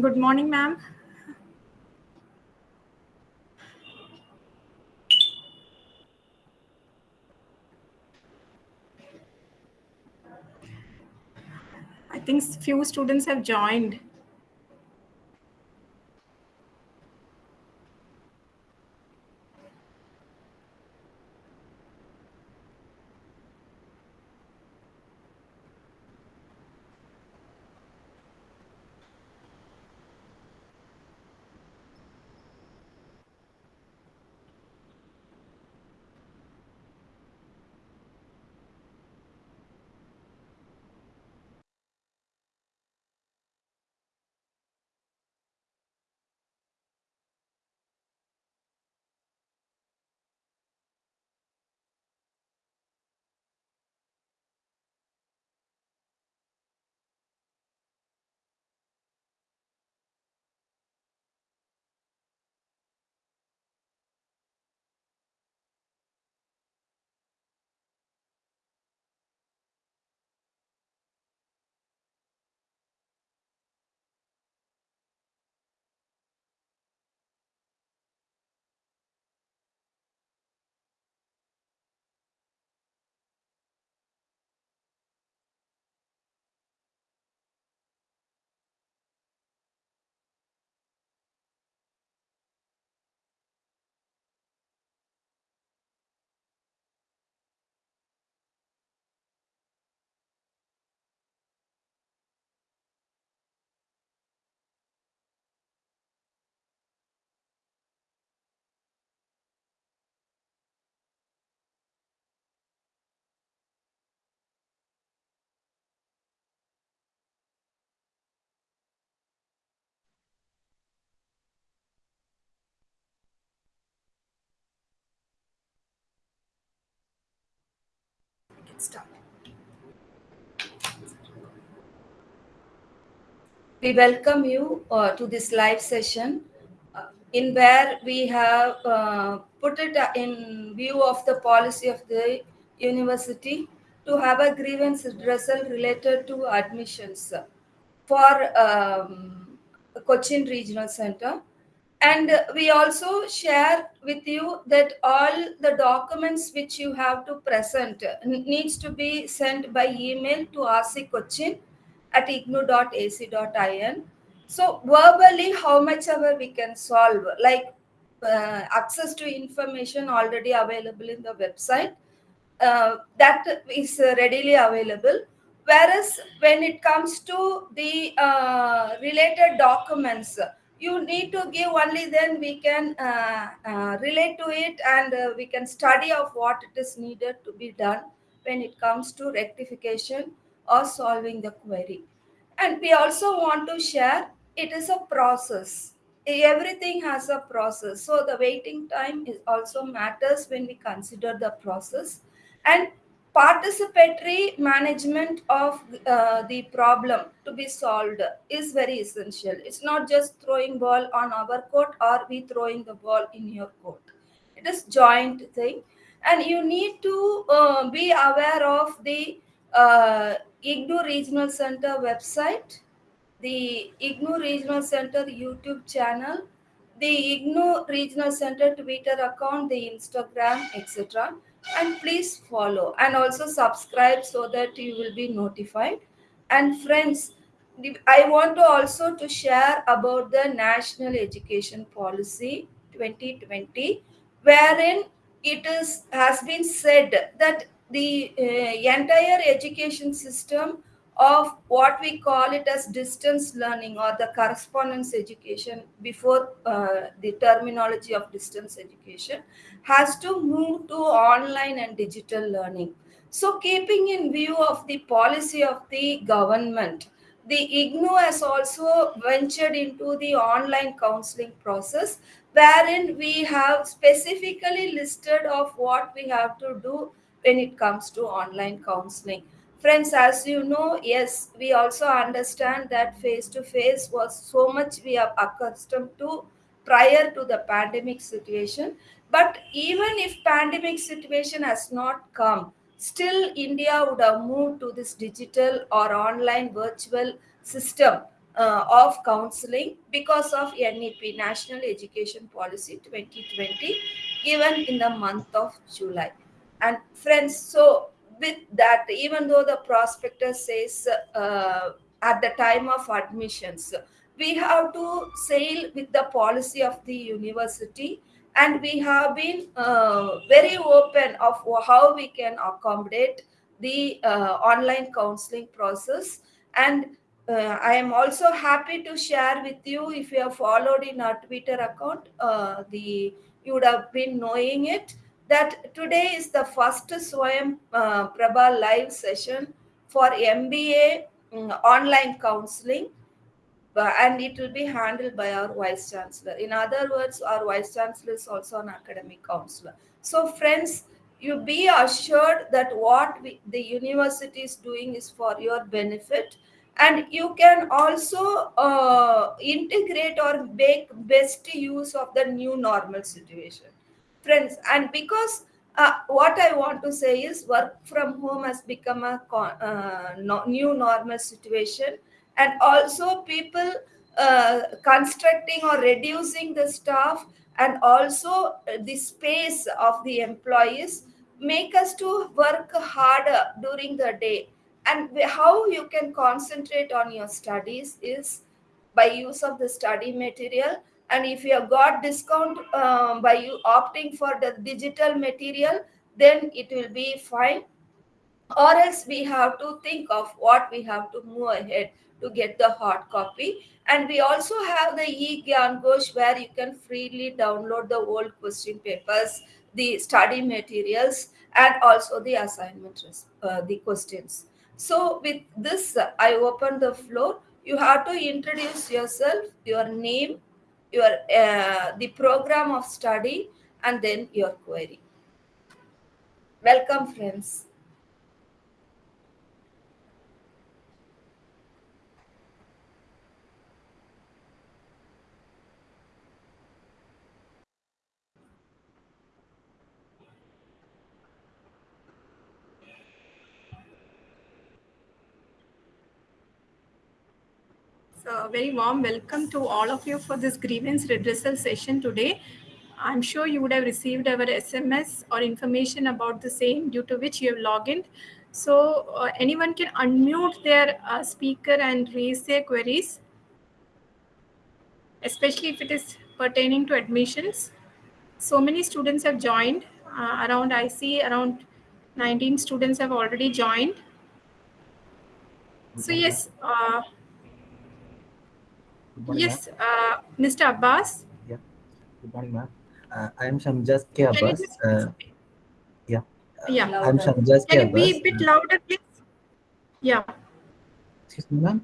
Good morning, ma'am. I think few students have joined. We welcome you uh, to this live session uh, in where we have uh, put it in view of the policy of the university to have a grievance redressal related to admissions for um, Cochin Regional Center. And we also share with you that all the documents which you have to present needs to be sent by email to RC Cochin at ignou.ac.in. So verbally, how much ever we can solve, like uh, access to information already available in the website, uh, that is readily available. Whereas when it comes to the uh, related documents, you need to give only then we can uh, uh, relate to it and uh, we can study of what it is needed to be done when it comes to rectification or solving the query. And we also want to share it is a process. Everything has a process. So the waiting time is also matters when we consider the process. And participatory management of uh, the problem to be solved is very essential. It's not just throwing ball on our court or we throwing the ball in your court. It is joint thing. And you need to uh, be aware of the uh, IGNOU Regional Center website, the IGNOU Regional Center YouTube channel, the IGNOU Regional Center Twitter account, the Instagram, etc. And please follow and also subscribe so that you will be notified. And friends, I want to also to share about the National Education Policy 2020, wherein it is has been said that the uh, entire education system of what we call it as distance learning or the correspondence education before uh, the terminology of distance education has to move to online and digital learning. So keeping in view of the policy of the government the ignou has also ventured into the online counseling process wherein we have specifically listed of what we have to do when it comes to online counseling. Friends as you know yes we also understand that face to face was so much we are accustomed to prior to the pandemic situation but even if pandemic situation has not come still india would have moved to this digital or online virtual system uh, of counseling because of NEP, National Education Policy 2020, given in the month of July. And friends, so with that, even though the prospectus says uh, at the time of admissions, we have to sail with the policy of the university and we have been uh, very open of how we can accommodate the uh, online counseling process. And uh, i am also happy to share with you if you have followed in our twitter account uh, the you would have been knowing it that today is the first swayam uh, prabha live session for mba um, mm, online counseling and it will be handled by our vice chancellor. In other words, our vice chancellor is also an academic counselor. So, friends, you be assured that what we, the university is doing is for your benefit and you can also uh, integrate or make best use of the new normal situation friends and because uh, what i want to say is work from home has become a uh, no, new normal situation and also people uh, constructing or reducing the staff and also uh, the space of the employees make us to work harder during the day. And how you can concentrate on your studies is by use of the study material. And if you have got discount um, by you opting for the digital material then it will be fine. Or else we have to think of what we have to move ahead to get the hard copy. And we also have the e-Gyan where you can freely download the old question papers, the study materials, and also the assignment, uh, the questions. So with this, I open the floor. You have to introduce yourself, your name, your uh, the program of study, and then your query. Welcome, friends. A very warm welcome to all of you for this grievance redressal session today. I'm sure you would have received our SMS or information about the same due to which you have logged in. So uh, anyone can unmute their uh, speaker and raise their queries, especially if it is pertaining to admissions. So many students have joined. Uh, around, I see around 19 students have already joined. So yes, morning, yes, uh, Mr. Abbas. Yeah. Good morning, ma'am. Uh, I am Shamjaz K. Abbas. Uh, yeah. Yeah. I'm Shamjaz K. Can you be a bit louder, please? Yeah. Excuse me, ma'am.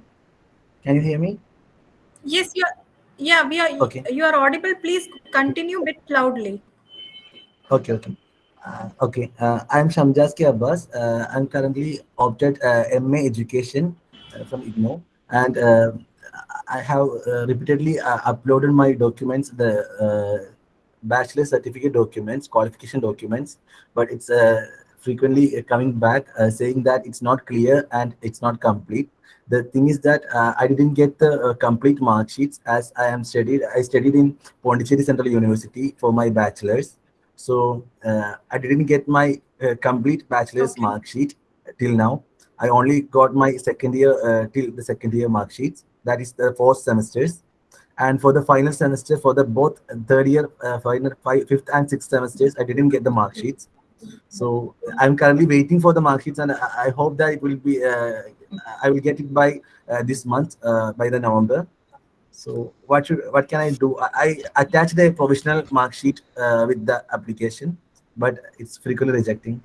Can you hear me? Yes, you are. Yeah, we are. Okay. You are audible. Please continue a bit loudly. Okay, okay. Uh, okay, uh, I'm Shamjaz K. Abbas. Uh, I'm currently opted uh, MA Education uh, from IGNOU, and uh, I have uh, repeatedly uh, uploaded my documents, the uh, bachelor certificate documents, qualification documents, but it's uh, frequently coming back uh, saying that it's not clear and it's not complete. The thing is that uh, I didn't get the complete mark sheets as I am studied. I studied in Pondicherry Central University for my bachelor's. So I didn't get my complete bachelor's okay. mark sheet till now. I only got my second year uh, till the second year mark sheets. That is the four semesters. And for the final semester, for the both third year, uh, final, five, fifth and sixth semesters, I didn't get the mark sheets. So I'm currently waiting for the mark sheets, and I, I hope that it will be. Uh, I will get it by uh, this month, uh, by the November. So what should what can I do? I, I attached a provisional mark sheet uh, with the application, but it's frequently rejecting.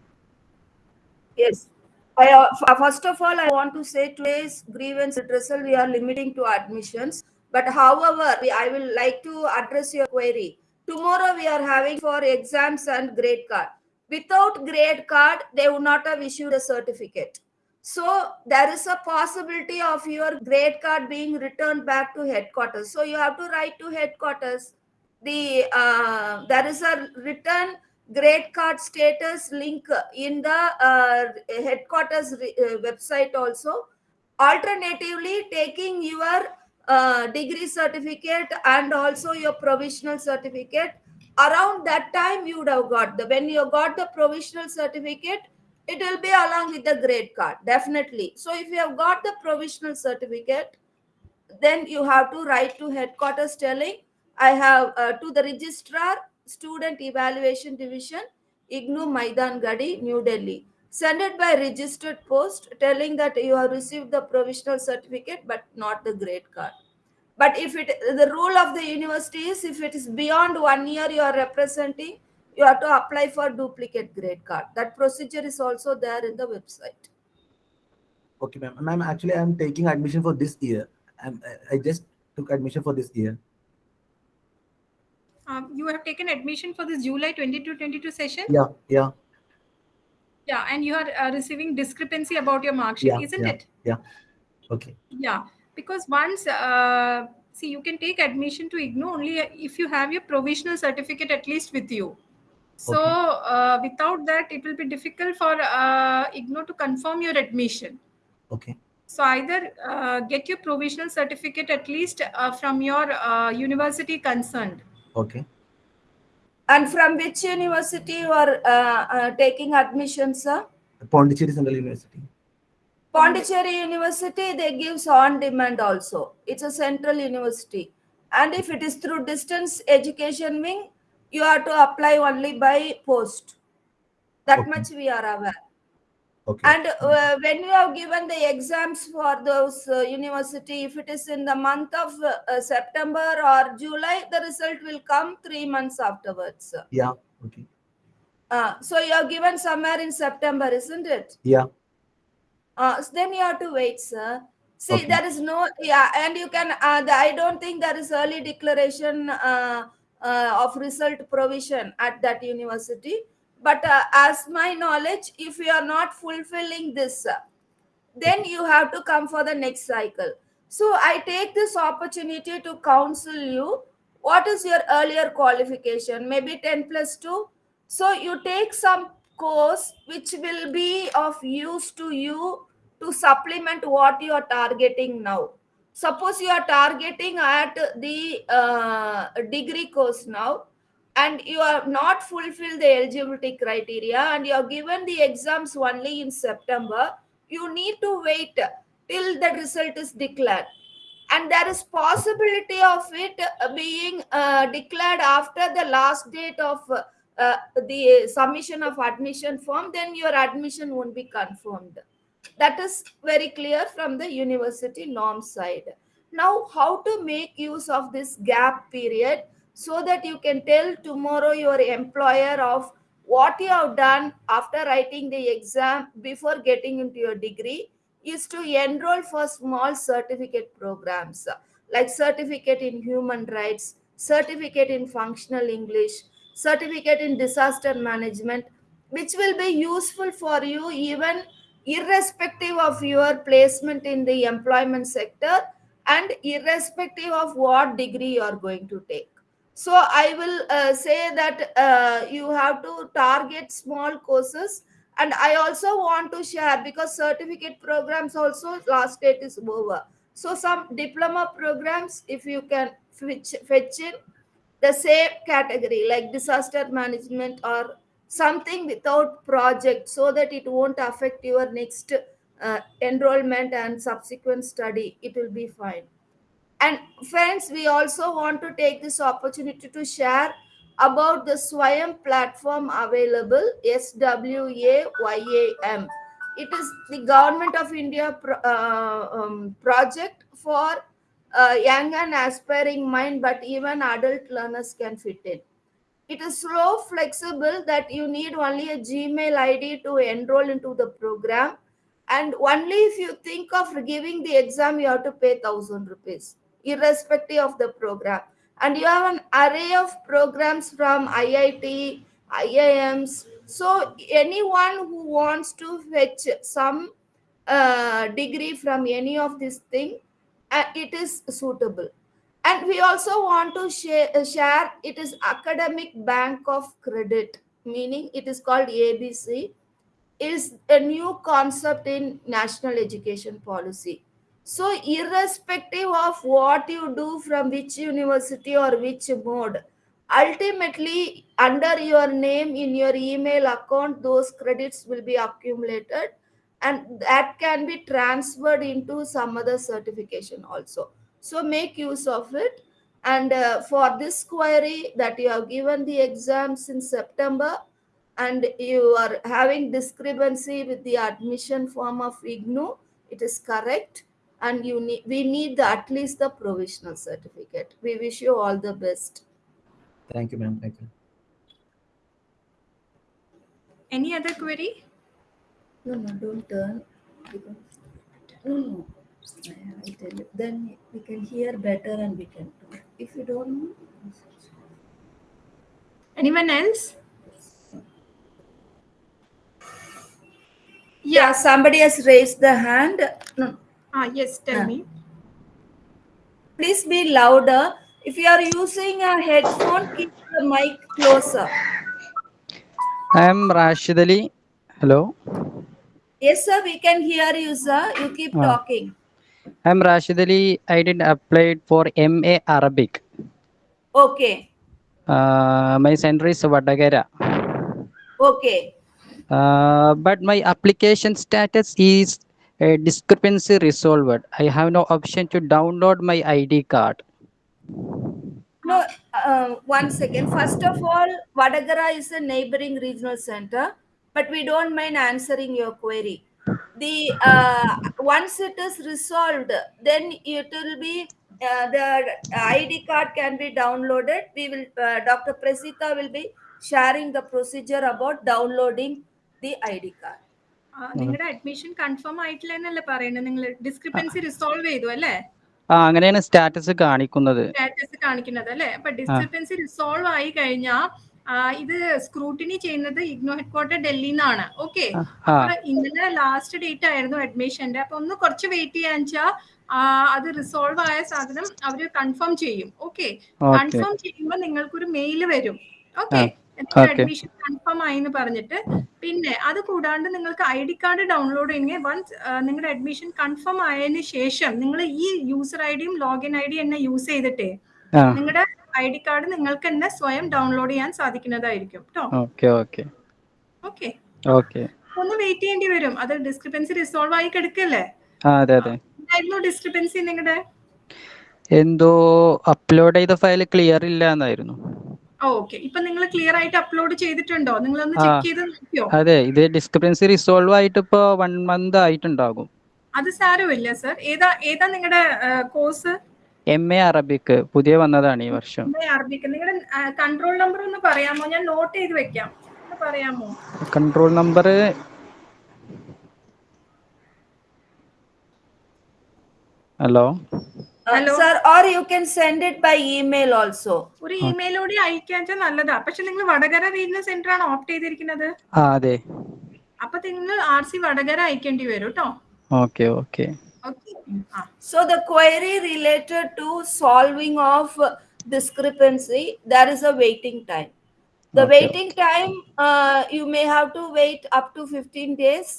Yes. I, uh, first of all, I want to say today's grievance redressal, we are limiting to admissions. But however, we, I will like to address your query. Tomorrow we are having for exams and grade card. Without grade card, they would not have issued a certificate. So there is a possibility of your grade card being returned back to headquarters. So you have to write to headquarters. The uh, there is a return grade card status link in the uh, headquarters uh, website also. Alternatively taking your uh, degree certificate and also your provisional certificate. Around that time you would have got the when you got the provisional certificate it will be along with the grade card definitely. So if you have got the provisional certificate then you have to write to headquarters telling i have uh, to the registrar student evaluation division ignou maidan garhi new delhi send it by registered post telling that you have received the provisional certificate but not the grade card but if it the rule of the university is if it is beyond one year you are representing you have to apply for duplicate grade card that procedure is also there in the website Okay, ma'am. Ma'am, actually, I'm taking admission for this year. I'm, I- I just took admission for this year. Um, you have taken admission for this July 22-22 session. Yeah, yeah, Yeah, and you are uh, receiving discrepancy about your mark sheet, Yeah, isn't yeah. it? Yeah. Okay. Yeah, because once uh, see you can take admission to IGNOU only if you have your provisional certificate at least with you. So Okay. uh, without that, it will be difficult for uh, IGNOU to confirm your admission. Okay. So either uh, get your provisional certificate at least uh, from your uh, university concerned. Okay. and from which university you are uh, uh, taking admission sir Pondicherry Central University. Pondicherry University, they gives on demand also. It's a central university. And if it is through distance education wing, you have to apply only by post. That Okay. much we are aware. Okay. And uh, when you have given the exams for those uh, university, if it is in the month of uh, uh, September or July, the result will come three months afterwards. Yeah. Okay. Uh, so you have given somewhere in September, isn't it? Yeah. Uh, so then you have to wait, sir. See, Okay. there is no, yeah, and you can, uh, the, I don't think there is early declaration uh, uh, of result provision at that university. But uh, as my knowledge, if you are not fulfilling this, uh, then you have to come for the next cycle. So I take this opportunity to counsel you. What is your earlier qualification? Maybe 10 plus 2. So you take some course which will be of use to you to supplement what you are targeting now. Suppose you are targeting at the uh, degree course now and you are not fulfilled the eligibility criteria and you are given the exams only in September, you need to wait till the result is declared. And there is possibility of it uh, being uh, declared after the last date of uh, uh, the submission of admission form then your admission won't be confirmed. That is very clear from the university norm side. Now how to make use of this gap period so that you can tell tomorrow your employer of what you have done after writing the exam before getting into your degree is to enroll for small certificate programs like certificate in human rights certificate in functional english certificate in disaster management which will be useful for you even irrespective of your placement in the employment sector and irrespective of what degree you are going to take so i will uh, say that uh, you have to target small courses. And i also want to share because certificate programs also last date is over. So some diploma programs if you can fetch, fetch in the same category like disaster management or something without project so that it won't affect your next uh, enrollment and subsequent study. It will be fine and friends we also want to take this opportunity to share about the swayam platform available swayam it is the government of india pro- uh, um, project for uh, young and aspiring mind but even adult learners can fit in. It is so flexible that you need only a gmail id to enroll into the program. And only if you think of giving the exam you have to pay 1000 rupees irrespective of the program. And you have an array of programs from iit iims so anyone who wants to fetch some uh, degree from any of this thing uh, it is suitable. And we also want to share, uh, share it is academic bank of credit meaning it is called abc is a new concept in national education policy So, irrespective of what you do from which university or which mode, ultimately under your name in your email account, those credits will be accumulated and that can be transferred into some other certification also. So, make use of it. And uh, for this query that you have given the exams in September, and you are having discrepancy with the admission form of IGNOU, it is correct and you need we need the, at least the provisional certificate. We wish you all the best. Thank you, ma'am. Thank you. Any other query? No, no, don't turn. No, no. I tell you, then we can hear better and we can talk. If you don't know, Anyone else? yeah, somebody has raised the hand. No, Ah, yes, tell Yeah. me. please be louder. If you are using a headphone, keep the mic closer. I am Rashid Ali. Hello. Yes, sir, we can hear you, sir. You keep Ah. talking. I am Rashid Ali. I did applied for MA Arabic. Okay, Uh, my center is Vadakara. okay. Uh, but my application status is a discrepancy resolved. I have no option to download my ID card. No, uh, one second. First of all, Vadakara is a neighboring regional center, but we don't mind answering your query. The uh, once it is resolved, then it will be uh, the ID card can be downloaded. We will, uh, Dr. Prasita will be sharing the procedure about downloading the ID card. നിങ്ങളുടെ admission confirm ആയിട്ടില്ല എന്നല്ലേ പറയുന്നത് നിങ്ങൾ discrepancy resolve ചെയ്തു അല്ലേ? ആ അങ്ങനെയാണ് status കാണിക്കുന്നത്. സ്റ്റാറ്റസ് കാണിക്കുന്നത് അല്ലേ? അപ്പൊ ഡിസ്ക്രിപ്പൻസി റിസോൾവ് ആയി കഴിഞ്ഞാൽ ഇത് സ്ക്രൂട്ടിനി ചെയ്യുന്നത് ഇഗ്നോ ഹെഡ്ക്വാർട്ടർ ഡൽഹിയിൽ നിന്നാണ് ഓക്കെ അപ്പൊ ഇന്നലെ ലാസ്റ്റ് ഡേറ്റ് ആയിരുന്നു അഡ്മിഷന്റെ അപ്പൊ ഒന്ന് കുറച്ച് വെയിറ്റ് ചെയ്യാന്ന് വെച്ചാൽ അത് റിസോൾവ് ആയ സാധനം അവർ കൺഫേം ചെയ്യും. ഓക്കെ കൺഫേം ചെയ്യുമ്പോൾ നിങ്ങൾക്കൊരു മെയിൽ വരും. ഓക്കെ. അഡ്മിഷൻ കൺഫേം ആയി എന്ന് പറഞ്ഞിട്ട് പിന്നെ അത് കൂടാണ്ട് നിങ്ങൾക്ക് ഐ ഡി കാർഡ് ഡൗൺലോഡ് ചെയ്യണമെങ്കിൽ വൺസ് നിങ്ങളുടെ അഡ്മിഷൻ കൺഫേം ആയതിനു ശേഷം നിങ്ങൾ ഈ യൂസർ ഐ ഡിയും ലോഗിൻ ഐ ഡി തന്നെ യൂസ് ചെയ്തിട്ടേ നിങ്ങളുടെ ഐ ഡി കാർഡ് നിങ്ങൾക്ക് തന്നെ സ്വയം ഡൗൺലോഡ് ചെയ്യാൻ സാധിക്കുന്നതായിരിക്കും കേട്ടോ ഒന്ന് വെയിറ്റ് ചെയ്യേണ്ടി വരും. അത് ഡിസ്ക്രിപ്പൻസി റിസോൾവ് ആയി കിടക്കല്ലേ? എന്തായിരുന്നു ഡിസ്ക്രിപ്പൻസി നിങ്ങളുടെ എന്തോ അപ്ലോഡ് ചെയ്ത ഫയൽ ക്ലിയർ ഇല്ല എന്നായിരുന്നു ഓക്കെ ഇപ്പൊ നിങ്ങൾ ക്ലിയർ ആയിട്ട് അപ്ലോഡ് ചെയ്തിട്ടുണ്ടോ? നിങ്ങൾ ഒന്ന് ചെക്ക് ചെയ്ത് നോക്കിയോ? അതെ ഇത് ഡിസ്ക്രിപ്പൻസി റിസോൾവ് ആയിട്ട് ഇപ്പോ വൺ മന്ത് ആയിട്ടുണ്ടാകും. അത് സാരമില്ല സർ ഏതാ ഏതാ നിങ്ങളുടെ കോഴ്സ് എം എ അറബിക്ക് പുതിയ വന്നതാണ് ഈ വർഷം. അറബിക്ക് നിങ്ങളുടെ കൺട്രോൾ നമ്പർ ഒന്ന് പറയാമോ? ഞാൻ നോട്ട് ചെയ്ത് വെക്കാം. ഒന്ന് പറയാമോ? Control number hello Uh, Hello. sir, or you can send it by email also. ഒരു ഇമെയിലൂടെ അയക്കാൻ വെച്ചാൽ നല്ലതാ പക്ഷെ നിങ്ങൾ വടകര റീജിയണൽ സെന്റർ ആണ് ഓപ്റ്റ് ചെയ്തിരിക്കുന്നത് ആ അതെ അപ്പൊ നിങ്ങൾ ആർ സി വടകര അയക്കേണ്ടി വരും കേട്ടോ ഓക്കെ ഓക്കെ ഓക്കെ ആ So the query related to solving of discrepancy, there is a waiting time. The Okay, waiting time, uh, you may have to wait up to 15 days,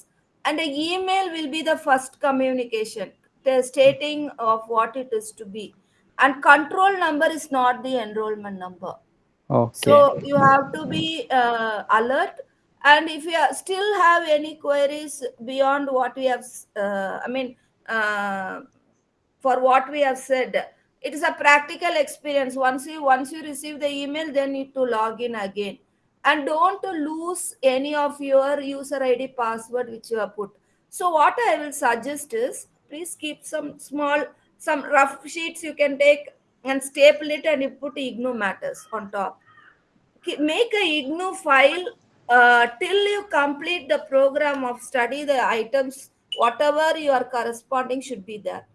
and the email will be the first communication The stating of what it is to be. And control number is not the enrollment number. Okay. so you have to be uh, alert. And if you still have any queries beyond what we have uh, i mean uh, for what we have said it is a practical experience. Once you once you receive the email then need to log in again. And don't lose any of your user id password which you have put. So what I will suggest is please keep some small some rough sheets you can take and staple it and you put ignou matters on top. Make a ignou file uh, till you complete the program of study the items whatever you are corresponding should be there.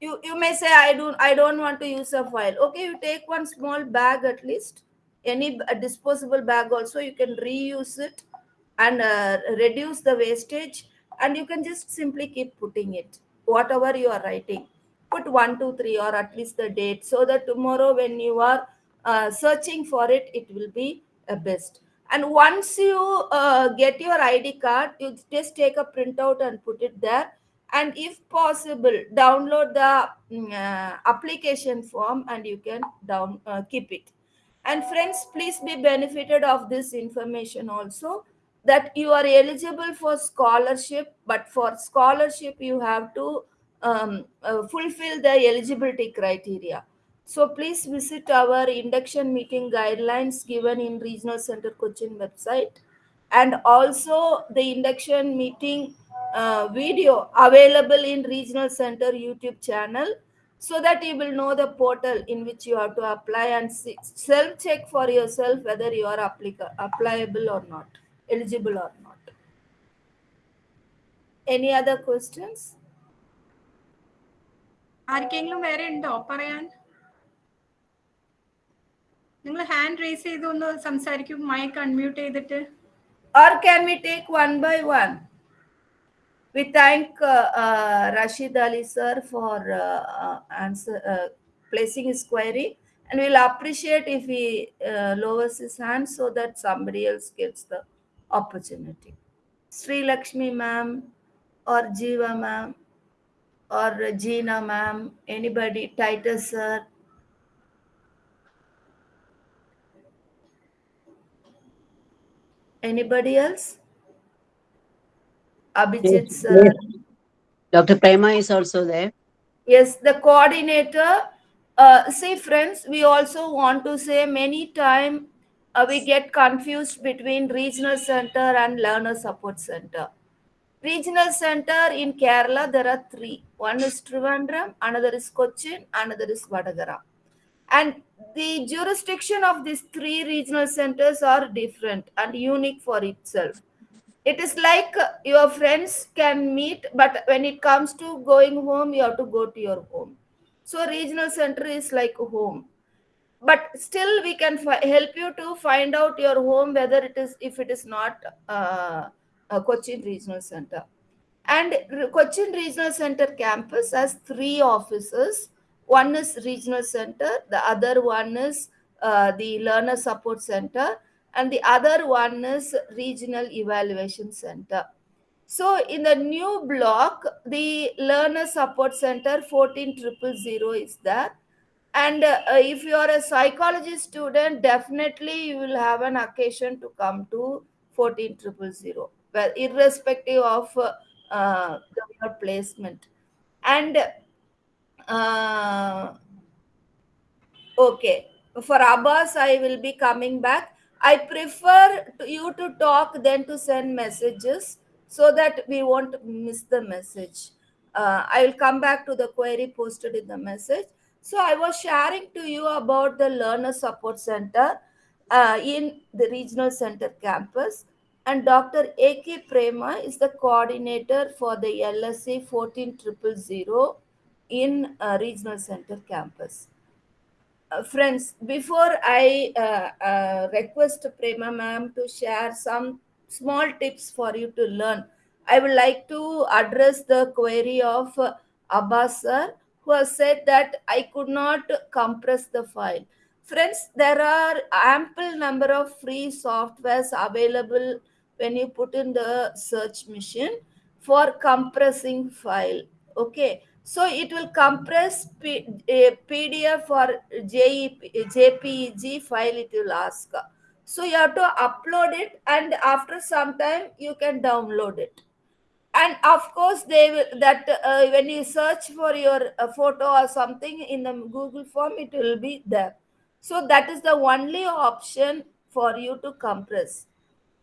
You you may say i don't i don't want to use a file. Okay you take one small bag at least any disposable bag also you can reuse it and uh, reduce the wastage and you can just simply keep putting it whatever you are writing put one two three or at least the date so that tomorrow when you are uh, searching for it it will be best. And once you uh, get your id card you just take a printout and put it there. And if possible download the mm, uh, application form and you can down uh, keep it. And friends please be benefited of this information also that you are eligible for scholarship but for scholarship you have to um, uh, fulfill the eligibility criteria. So please visit our induction meeting guidelines given in regional center cochin website. And also the induction meeting uh, video available in regional center youtube channel so that you will know the portal in which you have to apply and self check for yourself whether you are applica- applicable or not eligible or not any other questions ആർക്കെങ്കിലും വേറെ ഉണ്ടോ പറയാൻ നിങ്ങൾ hand raise ചെയ്ത് ഒന്ന് സംസാരിക്കും mic unmute ചെയ്തിട്ട് or can we take one by one we thank uh, uh, Rashid Ali sir for uh, uh, answer uh, placing his query and we'll appreciate if he uh, lowers his hand so that somebody else gets the opportunity Sri Lakshmi ma'am or Jiva ma'am or Gina ma'am anybody Titus sir anybody else Abhijit Yes, sir yes. Dr. Prema is also there. Yes, the coordinator. Uh, see, friends, we also want to say many time uh, we get confused between regional center and learner support center. Regional center in Kerala, there are three. One is Trivandrum, another is Cochin, another is Vadakara. And the jurisdiction of these three regional centers are different and unique for itself it is like your friends can meet but when it comes to going home you have to go to your home so regional center is like a home but still we can help you to find out your home whether it is if it is not uh, a cochin regional center. And cochin regional center campus has three offices. One is regional center the other one is uh, the learner support center and the other one is regional evaluation center. So in the new block the learner support center 14000 is there and uh, if you are a psychology student definitely you will have an occasion to come to 14000 well irrespective of uh, uh, your placement and uh, okay for abbas i will be coming back I prefer to you to talk than to send messages so that we won't miss the message. Uh, I will come back to the query posted in the message. So I was sharing to you about the Learner Support Center uh, in the Regional Center campus. And Dr. A.K. Prema is the coordinator for the LSC 14000 in uh, Regional Center campus uh, friends, before I uh, uh, request Prema ma'am to share some small tips for you to learn, I would like to address the query of uh, Abbas sir, who has said that I could not compress the file. Friends, there are ample number of free softwares available when you put in the search machine for compressing file. Okay, so it will compress P- a pdf or jpeg file it will ask so you have to upload it and after some time you can download it and of course they will that uh, when you search for your uh, photo or something in the google form it will be there. So that is the only option for you to compress.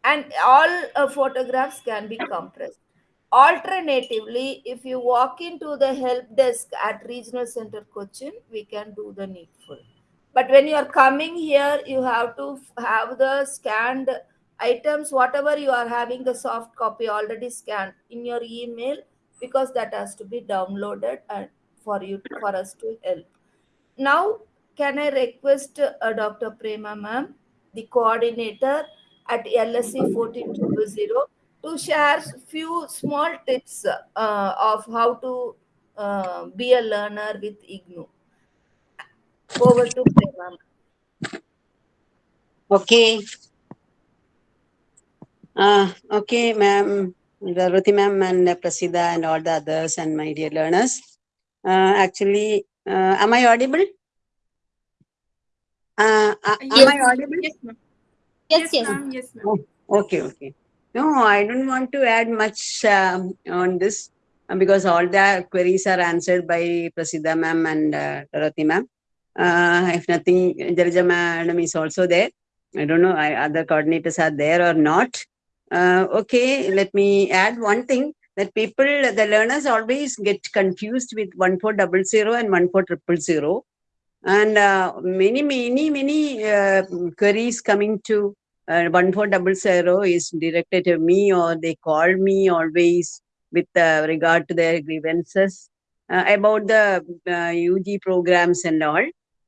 And all uh, photographs can be compressed. Alternatively, if you walk into the help desk at Regional Center Cochin, we can do the needful. But when you are coming here, you have to have the scanned items, whatever you are having the soft copy already scanned in your email, because that has to be downloaded and for you for us to help. Now, can I request uh, Dr. Prema ma'am, the coordinator at LSC 14000, to share few small tips uh, of how to uh, be a learner with IGNOU. Over to Prema. Okay. Uh, okay, ma'am. Ruti ma'am and uh, Prasida and all the others and my dear learners. Uh, actually, uh, am I audible? Uh, uh, am Yes. I audible? Yes, ma'am. Yes, yes. ma'am. Yes, ma'am. Okay, okay. No, I don't want to add much um, on this uh, because all the queries are answered by Prasida ma'am and uh, Dorothy ma'am. Uh, if nothing, Jalija madam is also there. I don't know, I, other coordinators are there or not. Uh, okay, let me add one thing that people, the learners always get confused with 1400 and 14000 and uh, many, many, many uh, queries coming to uh, 1400 is directed to me or they call me always with uh, regard to their grievances uh, about the uh, UG programs and all.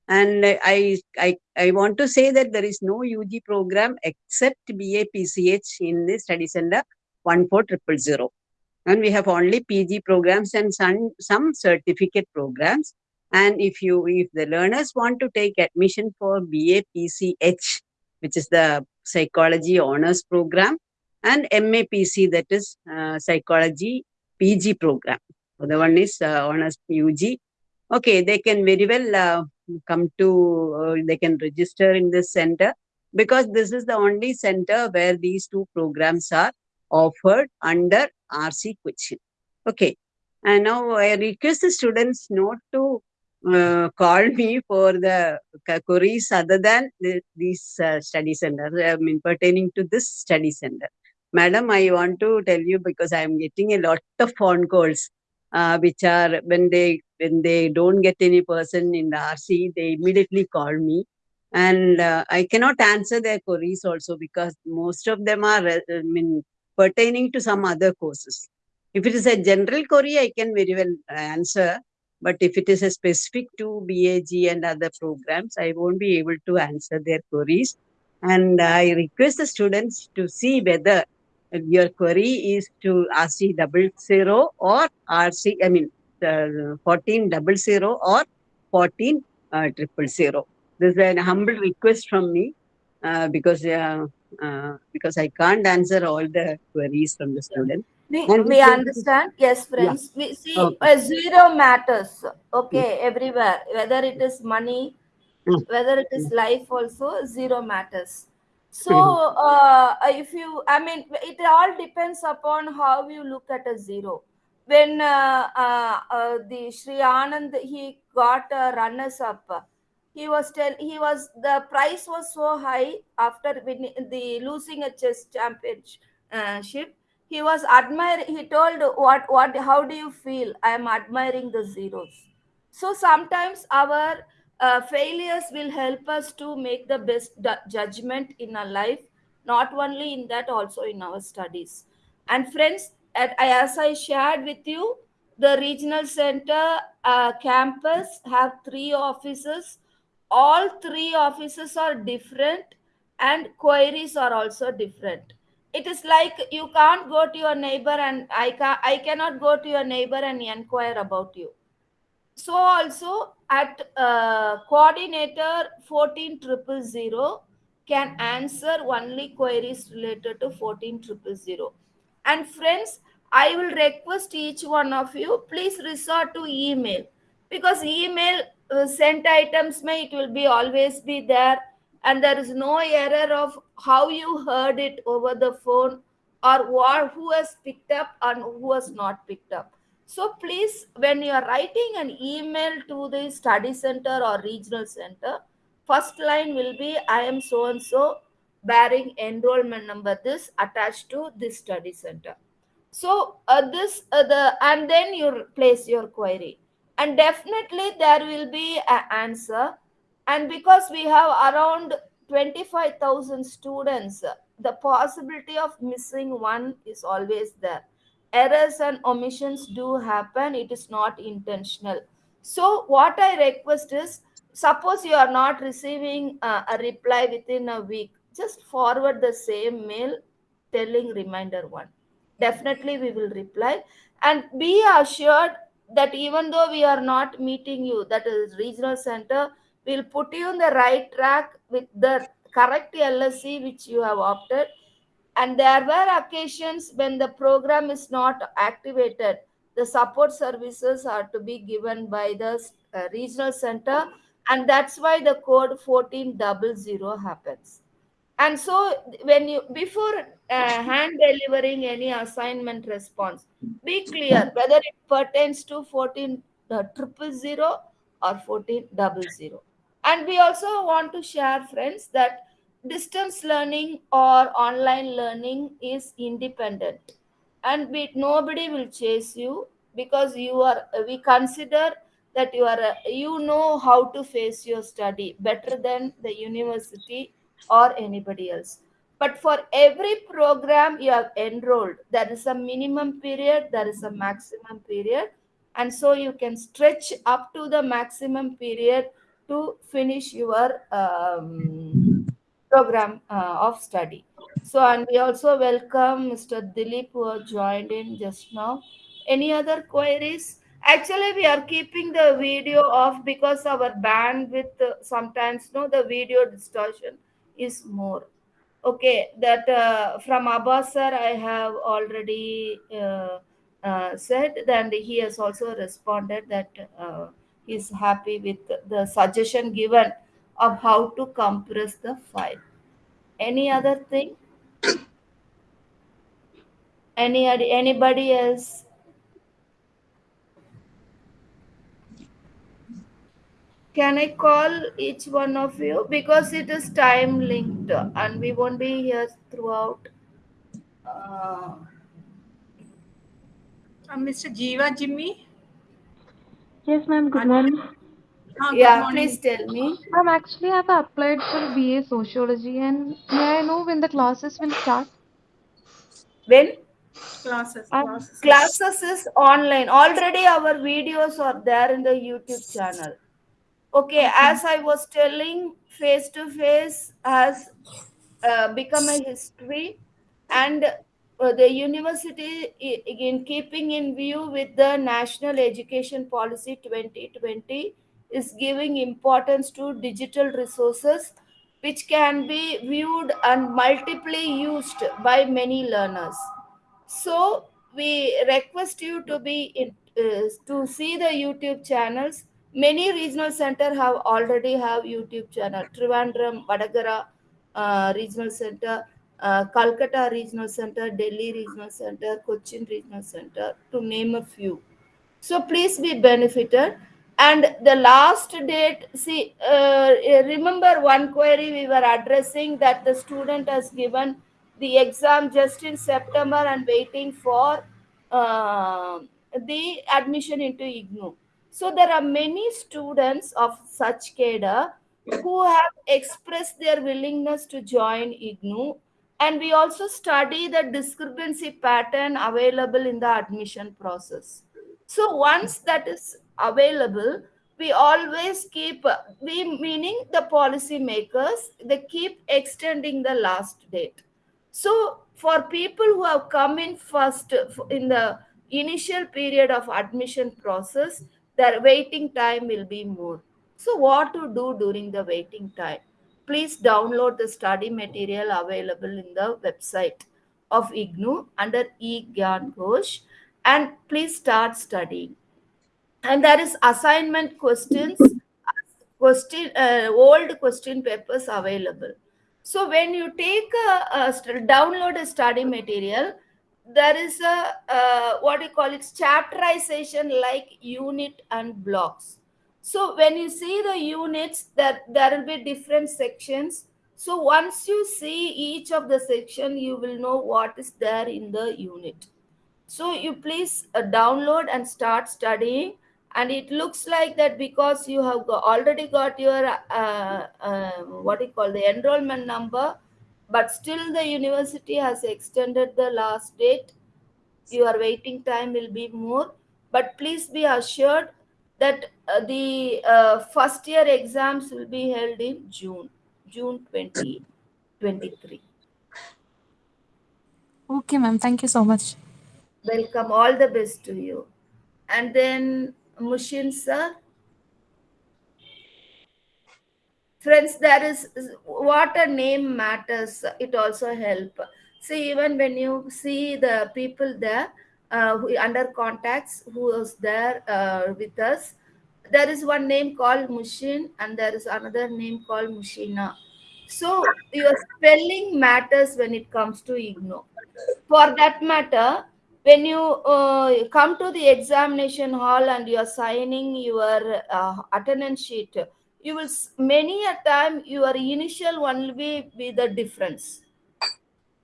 And I, I, I want to say that there is no UG program except BA PCH in the study center 14000. And we have only PG programs and some, some certificate programs. And if you, if the learners want to take admission for BA PCH, which is the psychology honors program, and MAPC, that is uh, psychology PG program. So the one is uh, honors UG. Okay, they can very well uh, come to, uh, they can register in this center because this is the only center where these two programs are offered under RC Cochin. Okay, and now I request the students not to uh, call me for the queries other than the, these uh, study centers, I mean, pertaining to this study center. Madam, I want to tell you because I am getting a lot of phone calls, uh, which are when they when they don't get any person in the RC, they immediately call me, and uh, I cannot answer their queries also because most of them are, uh, I mean, pertaining to some other courses. If it is a general query, I can very well answer. But if it is a specific to BAG and other programs, I won't be able to answer their queries. And I request the students to see whether your query is to RC double zero or RC, I mean, 14 double zero or 14 uh, triple zero. This is an humble request from me uh, because uh, uh, because I can't answer all the queries from the student. We, we understand, yes, friends. We see Okay. a zero matters, okay, everywhere. Whether it is money, Mm. whether it is life, also zero matters. So, uh, if you, I mean, it all depends upon how you look at a zero. When uh, uh, uh, the Sri Anand he got runners up, he was tell he was the price was so high after winning the losing a chess championship. He was admiring he told what what how do you feel? I am admiring the zeros. So sometimes our uh, failures will help us to make the best judgment in our life not only in that also in our studies. And friends as i shared with you the regional center uh, campus have three offices. All three offices are different and queries are also different. It is like you can't go to your neighbor and i can i cannot go to your neighbor and inquire about you. So also at uh, coordinator 14000 can answer only queries related to 14000 and friends i will request each one of you please resort to email. Because email uh, sent items may it will be always be there. And there is no error of how you heard it over the phone or what, who has picked up and who has not picked up. So please, when you are writing an email to the study center or regional center, first line will be I am so and so bearing enrollment number this attached to this study center. So uh, this uh, the and then you place your query. And definitely there will be an answer. And because we have around 25000 students the possibility of missing one is always there. Errors and omissions do happen. It is not intentional. So what i request is suppose you are not receiving uh, a reply within a week just forward the same mail telling reminder one definitely we will reply. And be assured that even though we are not meeting you that is regional center we'll put you on the right track with the correct lsc which you have opted. And there were occasions when the program is not activated. The support services are to be given by the uh, regional center. And that's why the code 1400 happens and so when you before uh, hand delivering any assignment response be clear whether it pertains to 14 uh, triple zero or 14 double zero. And we also want to share friends that distance learning or online learning is independent. And we, nobody will chase you because you are we consider that you are you know how to face your study better than the university or anybody else but for every program you have enrolled there is a minimum period there is a maximum period and so you can stretch up to the maximum period to finish your um, program uh, of study so, and we also welcome Mr. Dilip who joined in just now. Any other queries? Actually, we are keeping the video off because our bandwidth uh, sometimes, no, the video distortion is more. Okay, that uh, from Abbas sir, I have already uh, uh, said, and he has also responded that uh, he's happy with the suggestion given of how to compress the file. Any other thing? Any anybody else? Can I call each one of you because it is time linked and we won't be here throughout. Uh, Uh, Mr. Jiva Jimmy. Yes, ma'am. Good An- morning. Good yeah, morning. please tell me. Ma'am, actually, I've applied for BA Sociology, and may I know when the classes will start? When Classes, Um, classes. classes is online, already our videos are there in the YouTube channel. Okay, as I was telling, face to face has uh, become a history, and uh, the university, in keeping in view with the National Education Policy 2020, is giving importance to digital resources which can be viewed and multiply used by many learners. So we request you to be in, uh, to see the YouTube channels. Many regional center have already have YouTube channel. Trivandrum, Vadakara uh, Regional Center, uh, Calcutta Regional Center, Delhi Regional Center, Cochin Regional Center, to name a few. So please be benefited. And the last date, see, uh, remember one query we were addressing that the student has given the exam just in September and waiting for uh, the admission into IGNOU. So there are many students of such cadre who have expressed their willingness to join IGNOU and we also study the discrepancy pattern available in the admission process. So once that is available we always keep we meaning the policy makers they keep extending the last date. So for people who have come in first in the initial period of admission process their waiting time will be more so what to do during the waiting time please download the study material available in the website of IGNOU under eGyanKosh and please start studying. And there is assignment questions, question uh, old question papers available. So when you take a, a download a study material, there is a uh, what you call it? Chapterization like unit and blocks. So when you see the units that there will be different sections. So once you see each of the section you will know what is there in the unit. So you please uh, download and start studying. And it looks like that because you have already got your uh, uh, what you call the enrollment number but still the university has extended the last date. Your waiting time will be more. But please be assured that uh, the uh, first year exams will be held in june june 2023 Okay, ma'am. Thank you so much. welcome. All the best to you. And then mushin sir friends there is what a name matters it also help See, even when you see the people there uh, who under contacts who was there uh, with us, there is one name called Mushin and there is another name called Mushina. So your spelling matters when it comes to IGNOU. For that matter, when you uh, come to the examination hall and you are signing your uh, attendance sheet, you will many a time your initial one will be, be the difference.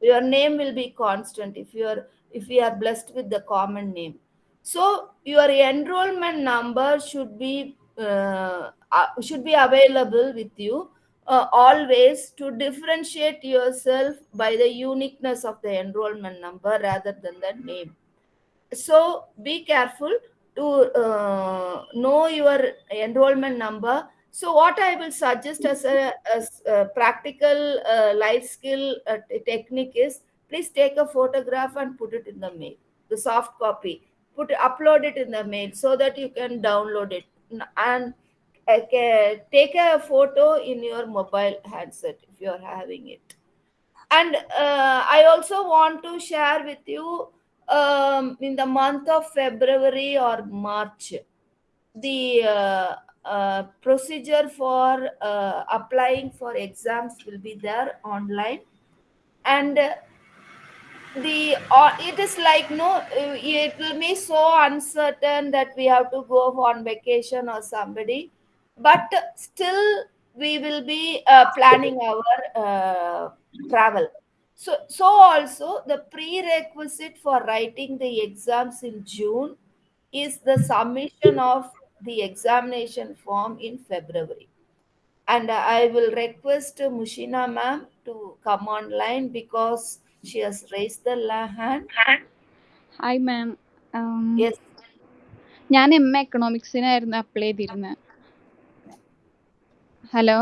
Your name will be constant if you are if we are blessed with the common name. So your enrollment number should be uh, uh, should be available with you uh, always to differentiate yourself by the uniqueness of the enrollment number rather than the name so be careful to uh, know your enrollment number so what i will suggest as a, as a practical uh, life skill uh, technique is please take a photograph and put it in the mail the soft copy. Put upload it in the mail so that you can download it. And uh, take a photo in your mobile handset if you are having it. And uh, i also want to share with you um, in the month of february or march the uh, procedure for uh, applying for exams will be there online. And uh, the uh, it is like no uh, it will be so uncertain that we have to go on vacation or somebody. But still we will be planning our travel. So so also the prerequisite for writing the exams in june is the submission of the examination form in february. And I will request Mushina ma'am to come online because she has raised the hand. Hi ma'am. Um, Yes, ഞാൻ M A എക്കണോമിക്സിനായിരുന്നു apply ചെയ്തിരുന്നത് hello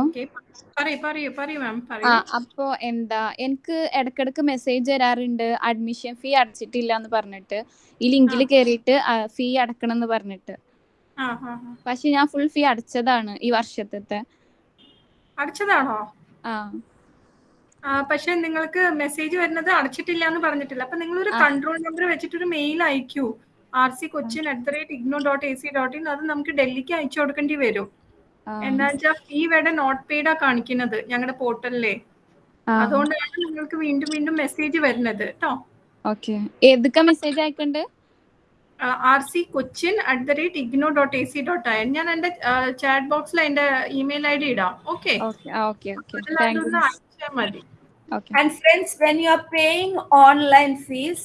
ആ അപ്പോ എന്താ എനിക്ക് ഇടക്കിടക്ക് message വരാറുണ്ട് admission fee അടച്ചിട്ടില്ല എന്ന് പറഞ്ഞിട്ട്. ഈ ലിങ്കിൽ കയറിയിട്ട് ഫീ അടക്കണം എന്ന് പറഞ്ഞിട്ട്. പക്ഷെ ഞാൻ ഫുൾ ഫീ അടച്ചതാണ് ഈ വർഷത്തെ അടച്ചതാണോ? ആ. പക്ഷെ നിങ്ങൾക്ക് മെസ്സേജ് വരുന്നത് അടച്ചിട്ടില്ല എന്ന് പറഞ്ഞിട്ടില്ല. അപ്പൊ നിങ്ങൾ ഒരു കൺട്രോൾ നമ്പർ വെച്ചിട്ട് ഒരു mail അയക്കൂ. R C Cochin at the rate IGNOU dot A C dot in അത് നമുക്ക് ഡൽഹിക്ക് അയച്ചു കൊടുക്കേണ്ടി വരും. എന്താ വെച്ചാൽ ഫീ വേടെ നോട്ട് പെയ്ഡാ കാണിക്കുന്നത് ഞങ്ങളുടെ പോർട്ടലിലെ അതുകൊണ്ടാണ് നിങ്ങൾക്ക് വീണ്ടും വീണ്ടും മെസ്സേജ് വരുന്നത്. കേട്ടോ ഓക്കെ ഏതൊക്കെ മെസ്സേജ് അയക്കണ്ട്? R C Cochin at the rate IGNOU dot A C dot I ഞാൻ എൻ്റെ ചാറ്റ് ബോക്സിൽ എൻ്റെ ഇമെയിൽ ഐ ഡി ഇടാം ഓക്കെ ഓക്കെ ആ ഓക്കെ ഓക്കെ താങ്ക് യു അതിലൊന്ന് അയച്ചാൽ മതി okay and friends, when you are paying online fees,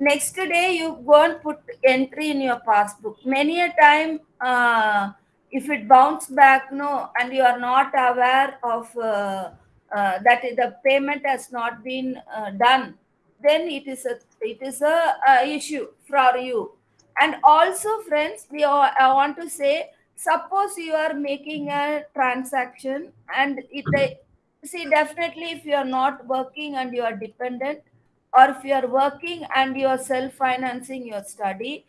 next day you go and put entry in your passbook. Many a time, uh, if it bounce back, no, and you are not aware of uh, uh, that the payment has not been uh, done, then it is a it is a, a issue for you. And also, friends, we I want to say, suppose you are making a transaction and it see definitely if you are not working and you are dependent or if you are working and you are self financing your study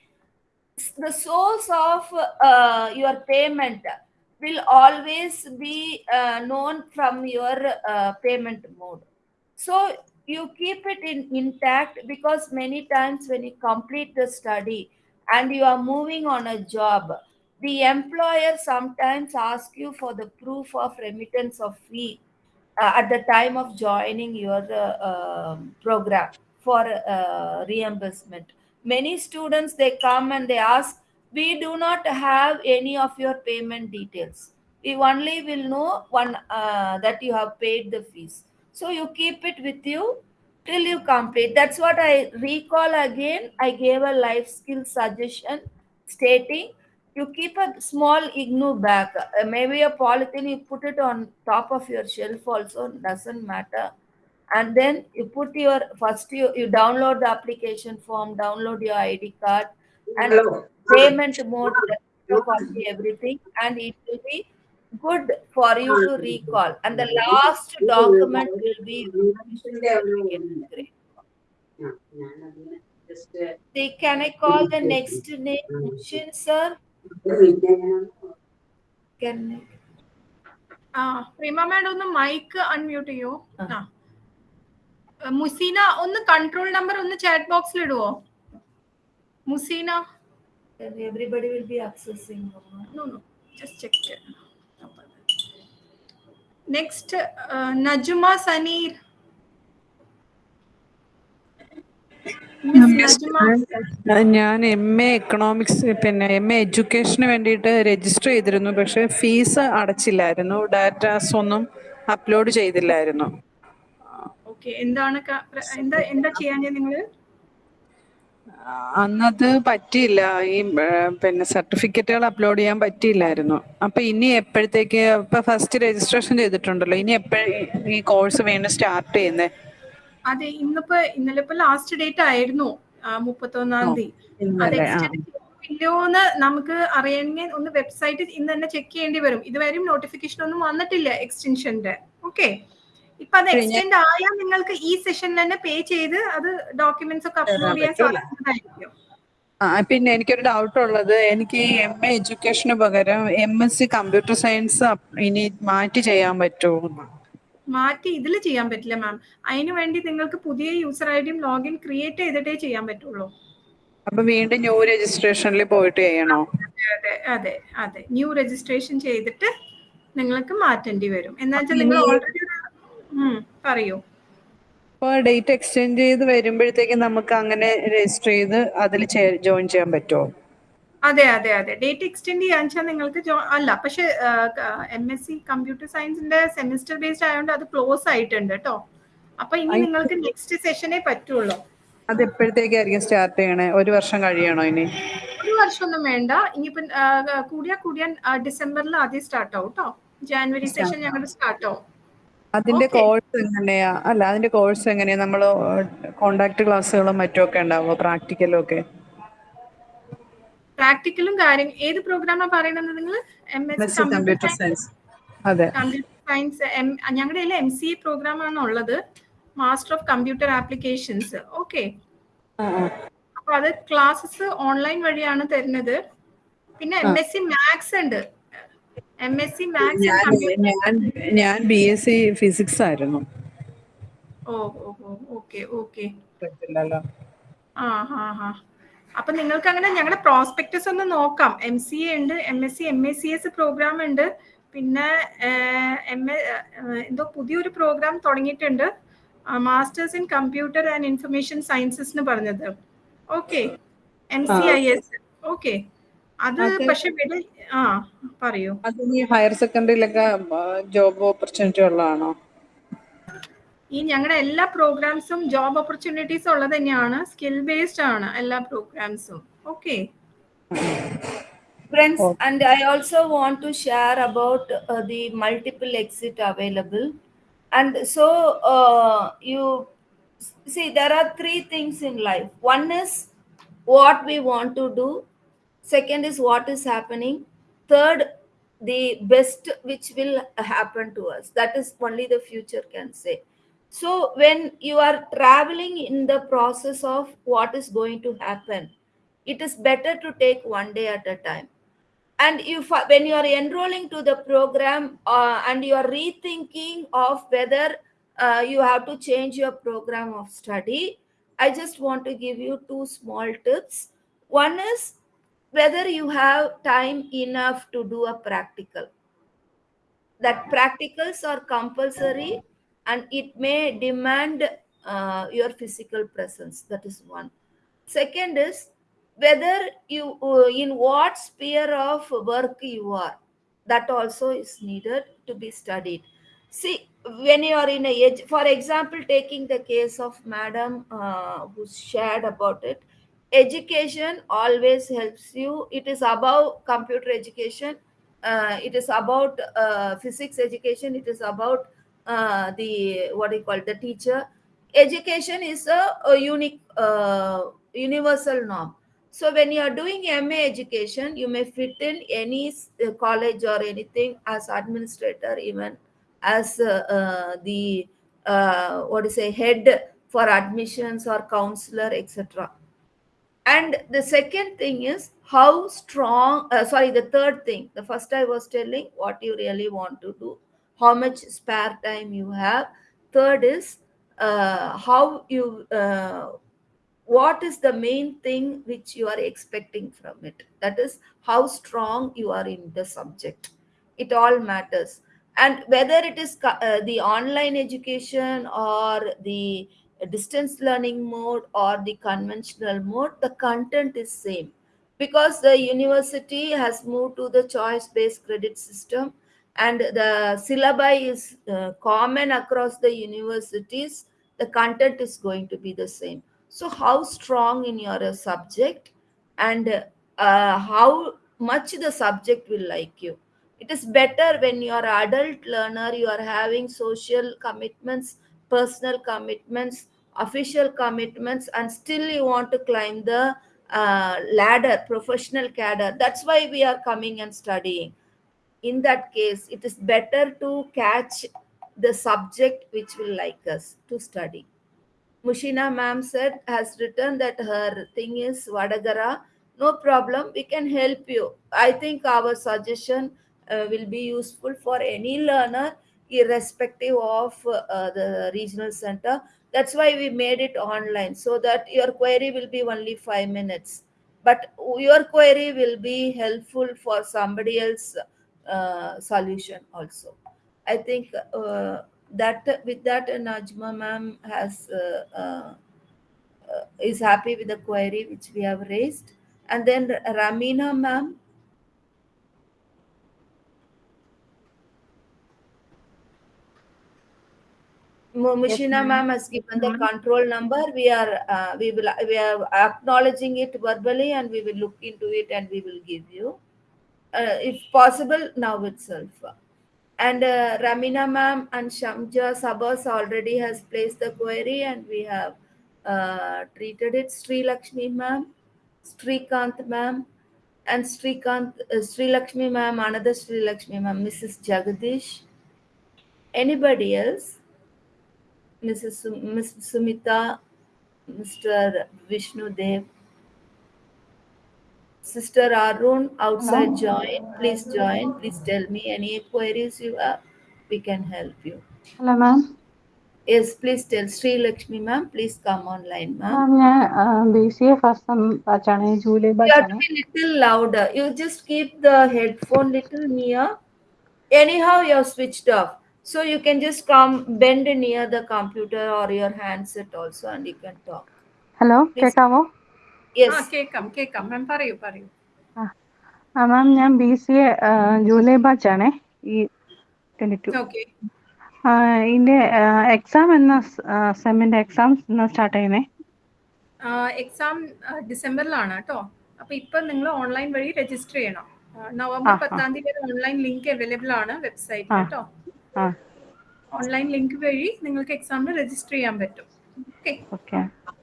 the source of uh, your payment will always be uh, known from your uh, payment mode. So you keep it in intact because many times when you complete the study and you are moving on a job. The employer sometimes ask you for the proof of remittance of fee uh, at the time of joining your uh, um, program for uh, reimbursement. Many students they come and they ask we do not have any of your payment details. We only will know one uh, that you have paid the fees. So you keep it with you till you complete. That's what i recall again. I gave a life skill suggestion stating you keep a small ignou bag uh, maybe a polythene you put it on top of your shelf also doesn't matter. And then you put your first you, you download the application form download your id card and payment mode everything and it will be good for you to recall and the last document will be great. See, can i call the next name Mushin sir can ആ Prima madam ഒന്ന് mic unmute ചെയ്യൂ ആ. ആ മുസീന ഒന്ന് control number ഒന്ന് chat ബോക്സിൽ ഇടുവോ Museena Then everybody will be accessing. Mama. no no just check it Next uh, najma Sanir. ഞാൻ എം എ എക്കണോമിക്സ് പിന്നെ എം എ എഡ്യൂക്കേഷന് വേണ്ടിയിട്ട് രജിസ്റ്റർ ചെയ്തിരുന്നു. പക്ഷെ ഫീസ് അടച്ചില്ലായിരുന്നു. ഡാറ്റാസ് ഒന്നും അപ്ലോഡ് ചെയ്തില്ലായിരുന്നു. എന്താണ് എന്താ എന്താ ചെയ്യാൻ നിങ്ങൾ? ആ, അന്നത് പറ്റിയില്ല. ഈ പിന്നെ സർട്ടിഫിക്കറ്റുകൾ അപ്ലോഡ് ചെയ്യാൻ പറ്റിയില്ലായിരുന്നു. അപ്പൊ ഇനി എപ്പോഴത്തേക്ക് ഇപ്പൊ ഫസ്റ്റ് രജിസ്ട്രേഷൻ ചെയ്തിട്ടുണ്ടല്ലോ. ഇനി എപ്പോഴും ഈ കോഴ്സ് വീണ്ടും സ്റ്റാർട്ട് ചെയ്യുന്നേ? അതെ ഇന്നിപ്പോ ഇന്നലെ ഇപ്പൊ ലാസ്റ്റ് ഡേറ്റ് ആയിരുന്നു മുപ്പത്തൊന്നാം തീയതി. നമുക്ക് അറിയണമെങ്കിൽ ഒന്ന് വെബ്സൈറ്റ് ഇന്ന് തന്നെ ചെക്ക് ചെയ്യേണ്ടി വരും. ഇതുവരെയും നോട്ടിഫിക്കേഷൻ ഒന്നും വന്നിട്ടില്ല എക്സ്റ്റൻഷന്റെ ഓക്കെ ഇപ്പൊ അത് എക്സ്റ്റെൻഡ് ആയാൽ നിങ്ങൾക്ക് ഈ സെഷനിൽ തന്നെ പേ ചെയ്ത് അത് ഡോക്യുമെന്റ്സ് ഒക്കെ അപ്ലോഡ് ചെയ്യാൻ? സാധിക്കുന്നതായിരിക്കും. ആ പിന്നെ എനിക്കൊരു ഡൗട്ട് ഉള്ളത്. എനിക്ക് എം എ എഡ്യൂക്കേഷന് പകരം M S C computer science ഇനി മാറ്റി ചെയ്യാൻ പറ്റുമോ മാറ്റി ഇതിൽ ചെയ്യാൻ പറ്റില്ല മാം അതിനു വേണ്ടി നിങ്ങൾക്ക് പുതിയ യൂസർ ഐ ഡിയും ലോഗിൻ ക്രിയേറ്റ് ചെയ്തിട്ടേ ചെയ്യാൻ പറ്റുള്ളൂ. അപ്പൊ വീണ്ടും ന്യൂ രജിസ്ട്രേഷനിൽ പോയിട്ട് ചെയ്യണോ? അതെ അതെ അതെ ന്യൂ രജിസ്ട്രേഷൻ ചെയ്തിട്ട് നിങ്ങൾക്ക് മാറ്റേണ്ടി വരും. എന്നുവെച്ചാൽ നിങ്ങൾ ഓൾറെഡി പറയൂ. അപ്പൊ ഡേറ്റ് എക്സ്ചേഞ്ച് ചെയ്ത് വരുമ്പോഴത്തേക്ക് നമുക്ക് അങ്ങനെ രജിസ്റ്റർ ചെയ്ത് അതിൽ ജോയിൻ ചെയ്യാൻ പറ്റുമോ അതെ അതെ അതെ. ഡേറ്റ് എക്സ്റ്റെൻഡ് ചെയ്യാൻ വെച്ചാൽ നിങ്ങൾക്ക് അല്ല പക്ഷെ എം എസ് സി കമ്പ്യൂട്ടർ സയൻസിന്റെ സെമിസ്റ്റർ ബേസ്ഡ് ആയതുകൊണ്ട് അത് ക്ലോസ് ആയിട്ടുണ്ട് കേട്ടോ അപ്പൊ ഇനി നിങ്ങൾക്ക് നെക്സ്റ്റ് സെഷനേ പറ്റുള്ളൂ. അത് എപ്പോഴത്തേക്കായിരിക്കും സ്റ്റാർട്ട് ചെയ്യണേ? ഒരു വർഷം കഴിയണോ ഇനി? ഒരു വർഷമൊന്നും വേണ്ട. ഇനിയിപ്പം കൂടിയാ കൂടിയാൻ ഡിസംബറിൽ ആദ്യം സ്റ്റാർട്ട് ആവും കേട്ടോ ജാനുവരി സെഷൻ ഞങ്ങളുടെ സ്റ്റാർട്ട് ആവും. അതിന്റെ കോഴ്സ് എങ്ങനെയാ? അല്ല അതിന്റെ കോഴ്സ് എങ്ങനെയാ? നമ്മൾ കോണ്ടാക്ട് ക്ലാസ്സുകളും മറ്റുമൊക്കെ ഉണ്ടാവുമോ പ്രാക്ടിക്കലും ഒക്കെ? പ്രാക്ടിക്കലും കാര്യം ഏത് പ്രോഗ്രാമാണ് പറയുന്നത് നിങ്ങൾ എം എസ് കമ്പ്യൂട്ടർ സയൻസ് അതെ. സയൻസ് ഞങ്ങളുടെ കയ്യിൽ എം സി എ പ്രോഗ്രാം ആണ് ഉള്ളത്. Master of computer applications okay. അപ്പൊ അത് ക്ലാസ്സസ് ഓൺലൈൻ വഴിയാണ് തരുന്നത്. പിന്നെ എം എസ് സി മാത്സ് ഉണ്ട്. എം എസ് സി മാത്സ് ഞാൻ ഞാൻ ബി എസ് സി ഫിസിക്സ് ആയിരുന്നു. Oh oh okay okay. ആ ഹാ ഹാ. അപ്പൊ നിങ്ങൾക്ക് അങ്ങനെ ഞങ്ങളുടെ പ്രോസ്പെക്ടസ് ഒന്ന് നോക്കാം. എം സി എ ഉണ്ട് M S C M A C S programme ഉണ്ട്. പിന്നെ എം എ എന്തോ പുതിയൊരു പ്രോഗ്രാം തുടങ്ങിയിട്ടുണ്ട്. Masters in computer and information sciences എന്ന് പറഞ്ഞത്. Okay. M C I S okay. അത് പക്ഷെ ആ പറയൂ. അത് ഈ ഹയർ സെക്കൻഡറിയിലൊക്കെ ജോബ് ഓപ്പർച്യൂണിറ്റി ഉള്ളതാണോ? ഈ ഞങ്ങളുടെ എല്ലാ പ്രോഗ്രാംസും ജോബ് ഓപ്പർച്യൂണിറ്റീസ് ഉള്ളത് തന്നെയാണ്. സ്കിൽ ബേസ്ഡ് ആണ് എല്ലാ പ്രോഗ്രാംസും okay friends and I also want to share about the multiple exit available and so you see there are three things in life one is what we want to do Second is what is happening. Third, the best which will happen to us. That is only the future can say. So when you are traveling in the process of what is going to happen, it is better to take one day at a time and if when you are enrolling to the program uh, and you are rethinking of whether uh, you have to change your program of study i just want to give you two small tips one is whether you have time enough to do a practical. That practicals are compulsory and it may demand uh, your physical presence. That is one. Second is whether you uh, in what sphere of work you are that also is needed to be studied. See when you are in a age for example taking the case of madam uh, who shared about it education always helps you. It is about computer education uh, it is about uh, physics education it is about uh, the what do you call the teacher. Education is a, a unique uh, universal norm. So when you are doing ma education you may fit in any uh, college or anything as administrator even as uh, the what you say head for admissions or counselor etc and the second thing is how strong uh, sorry the third thing the first i was telling what you really want to do how much spare time you have. Third is uh, how you uh, what is the main thing which you are expecting from it? That is how strong you are in the subject. It all matters. And whether it is uh, the online education or the distance learning mode or the conventional mode the content is same. Because the university has moved to the choice based credit system and the syllabi is uh, common across the universities the content is going to be the same. So how strong in your uh, subject and uh, how much the subject will like you? It is better when you are adult learner you are having social commitments personal commitments official commitments and still you want to climb the uh, ladder professional cadre that's why we are coming and studying in that case it is better to catch the subject which will like us to study Mushina ma'am said has written that her thing is Vadakara. No problem, we can help you. I think our suggestion uh, will be useful for any learner, irrespective of uh, the regional center. That's why we made it online so that your query will be only five minutes. But your query will be helpful for somebody else uh, solution also. I think uh, that with that Najma ma'am has uh, uh, uh, is happy with the query which we have raised, and then Ramina ma'am. Mu- Mushina ma'am has given the control number. We are uh, we will we are acknowledging it verbally, and we will look into it, and we will give you, uh, if possible, now itself. And uh, Ramina ma'am and Shamja Sabas already has placed the query and we have uh, treated it. Sri Lakshmi ma'am, Srikant ma'am, and Srikant, uh, Sri Lakshmi ma'am, another Sri Lakshmi ma'am, Mrs. Jagadish. Anybody else? Mrs. Ms. Sumita, Mr. Vishnu Dev. Sister Arun outside join. Please join. Please tell me any queries you have. We can help you. Hello, ma'am. Yes, please tell Sri Lakshmi ma'am. Please come online, ma'am. I'm uh, BCA first time. You have to be little louder. You just keep the headphone little near. Anyhow, you're switched off. So you can just come bend near the computer or your handset also and you can talk. Hello. കേൾക്കാവോ ആ Yes. കേൾക്കാം കേൾക്കാം ma'am പറയൂ പറയൂ ആ ma'am ഞാൻ B C A July ബാച്ചാണ് ഈ ട്വന്റി ടു ഇതിന്റെ എക്സാം എന്ന സെമ്മിന്റെ എക്സാം എന്നാ സ്റ്റാർട്ട് ചെയ്യുന്നേ എക്സാം ഡിസംബറിലാണ് കേട്ടോ അപ്പൊ ഇപ്പൊ നിങ്ങൾ ഓൺലൈൻ വഴി രജിസ്റ്റർ ചെയ്യണം ആ, നവംബർ ആ, ആ. പത്താം തീയതി ഓൺലൈൻ ലിങ്ക് അവൈലബിൾ ആണ് വെബ്സൈറ്റിൽ ആ. കേട്ടോ ആ ഓൺലൈൻ ലിങ്ക് വഴി നിങ്ങൾക്ക് എക്സാമിന് രജിസ്റ്റർ ചെയ്യാൻ പറ്റും. ഓക്കെ ഓക്കെ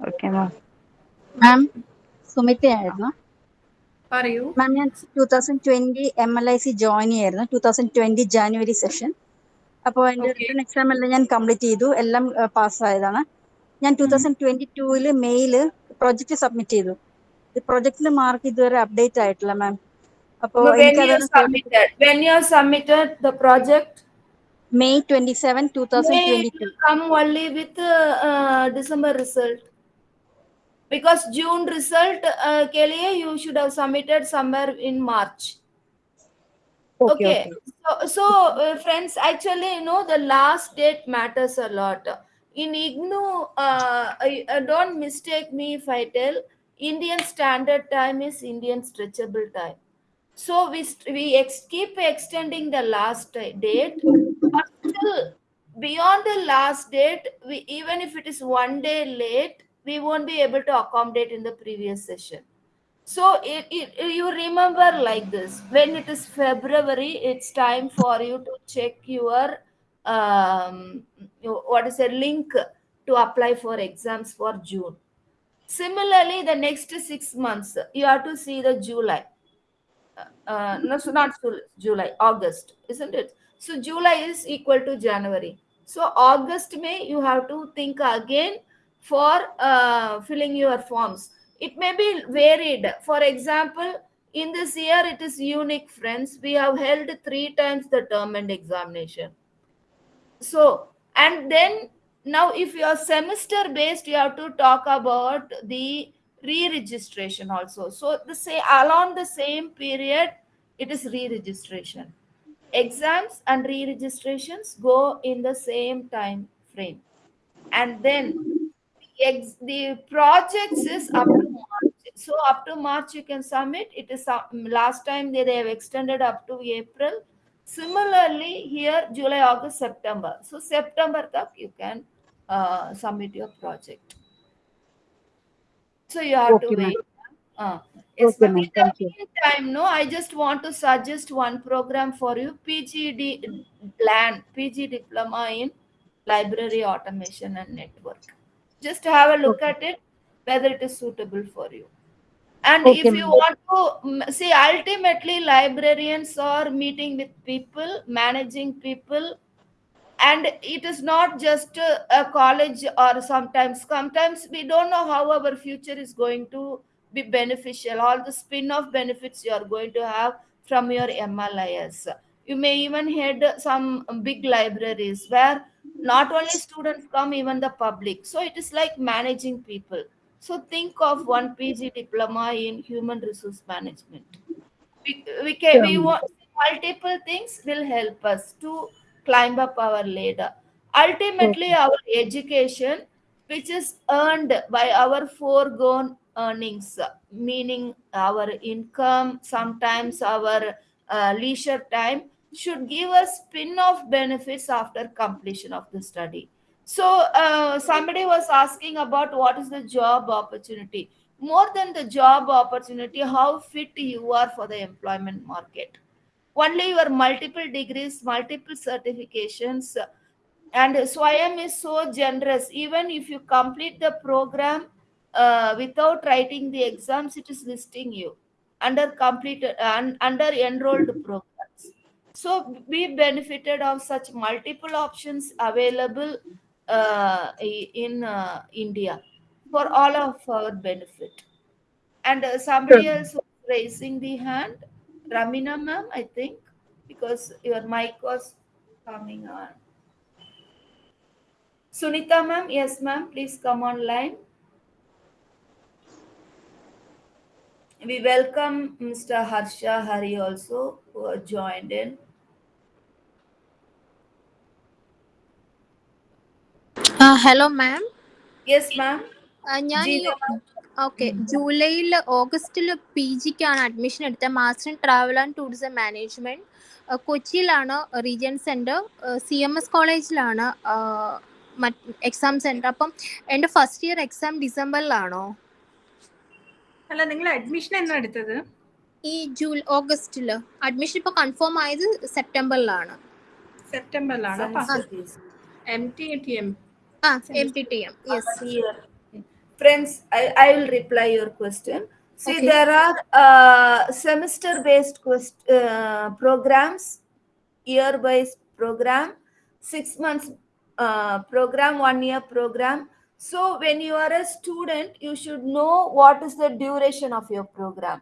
ഓക്കെ മാം സുമിതയായിരുന്നു പറയൂ. മാം ഞാൻ two thousand twenty M L I C join ചെയ്യായിരുന്നു. Two thousand twenty January session അപ്പോൾ എന്റെ റിട്ടേൺ എക്സാം എല്ലാം ഞാൻ കംപ്ലീറ്റ് ചെയ്തു. എല്ലാം പാസ്സായതാണ്. ഞാൻ ടൂ തൗസൻഡ് ട്വന്റി ടൂവിൽ മെയിൽ പ്രൊജക്ട് സബ്മിറ്റ് ചെയ്തു. ഈ പ്രൊജക്ടിന്റെ മാർക്ക് ഇതുവരെ അപ്ഡേറ്റ് ആയിട്ടില്ല മാം അപ്പോൾ submitted the project, May 27, 2022. come only with uh, uh, December result. Because June result, uh, Kelia, you should have submitted somewhere in March. Okay. okay. okay. So, so uh, friends, actually, you know, the last date matters a lot. In IGNOU, uh, I, uh, don't mistake me if I tell, Indian standard time is Indian stretchable time. So we, we ex keep extending the last uh, date beyond the last date, we even if it is one day late, we won't be able to accommodate in the previous session. So it, it you remember like this when it is February, it's time for you to check your um what is a link to apply for exams for June. Similarly, the next six months you have to see the July. Uh, no, so not Jul- July, August, isn't it? So July is equal to January. So August, May, you have to think again for uh, filling your forms. It may be varied. For example, in this year, it is unique, friends. We have held three times the term and examination. So, and then now if you are semester based you have to talk about the re-registration also so the say along the same period it is re-registration exams and re-registrations go in the same time frame. And then ex- the projects is up to march. So up to march you can submit. It is uh, last time they, they have extended up to april. Similarly here july august september. So september tak you can uh, submit your project. So you have Okay, to wait uh, yes Okay, ma'am. ma'am. In the Thank you. meantime, no, I just want to suggest one program for you PGD LAN, PG Diploma in Library Automation and Network. Just have a look Okay. at it, whether it is suitable for you. And Okay, if you want to mm, see, ultimately, librarians are meeting with people, managing people, and it is not just a, a college or sometimes sometimes we don't know how our future is going to be beneficial. All the spin-off benefits you are going to have from your mlis you may even head some big libraries where not only students come even the public. So it is like managing people. So think of one pg diploma in human resource management. We, we can we want multiple things will help us to climb up our ladder. Ultimately Okay. our education which is earned by our foregone earnings meaning our income sometimes our uh, leisure time should give us spin-off benefits after completion of the study. So uh, somebody was asking about what is the job opportunity. More than the job opportunity how fit you are for the employment market. Only your multiple degrees multiple certifications and swayam is so generous. Even if you complete the program uh, without writing the exams it is listing you under completed un, under enrolled programs. So we benefited of such multiple options available uh, in uh, india for all of our benefit. And uh, somebody else was raising the hand. Ramina ma'am i think because your mic was coming on. Sunita ma'am yes ma'am please come online we welcome mr harsha hari also who joined in. Uh, hello, ma'am. yes ma'am. ഞാൻ. Okay ജൂലൈയിൽ ഓഗസ്റ്റിൽ P ജിക്കാണ് admission എടുത്തത്. Master in travel and tourism management കൊച്ചിയിലാണ് region centre. C M S കോളേജിലാണ് exam centre അപ്പം എന്റെ first year exam ഡിസംബറിലാണോ അല്ല നിങ്ങൾ അഡ്മിഷൻ എന്നാ എടുത്തത്? ഈ ജൂൺ ഓഗസ്റ്റിൽ. അഡ്മിഷൻ ഇപ്പൊ കൺഫേം ആയത് സെപ്റ്റംബറിലാണ്. സെപ്റ്റംബറിലാണ്. Friends I will reply your question see there are semester based programmes year wise programme six months programme one year programme So, when you are a student, you should know what is the duration of your program.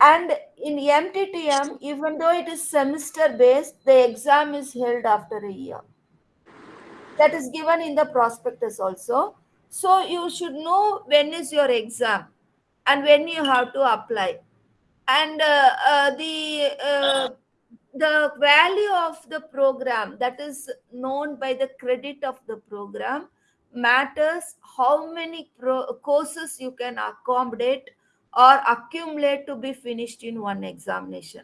And in MTTM, even though it is semester based, the exam is held after a year. That is given in the prospectus also. So you should know when is your exam and when you have to apply. And uh, uh, the uh, the value of the program that is known by the credit of the program matters how many courses you can accommodate or accumulate to be finished in one examination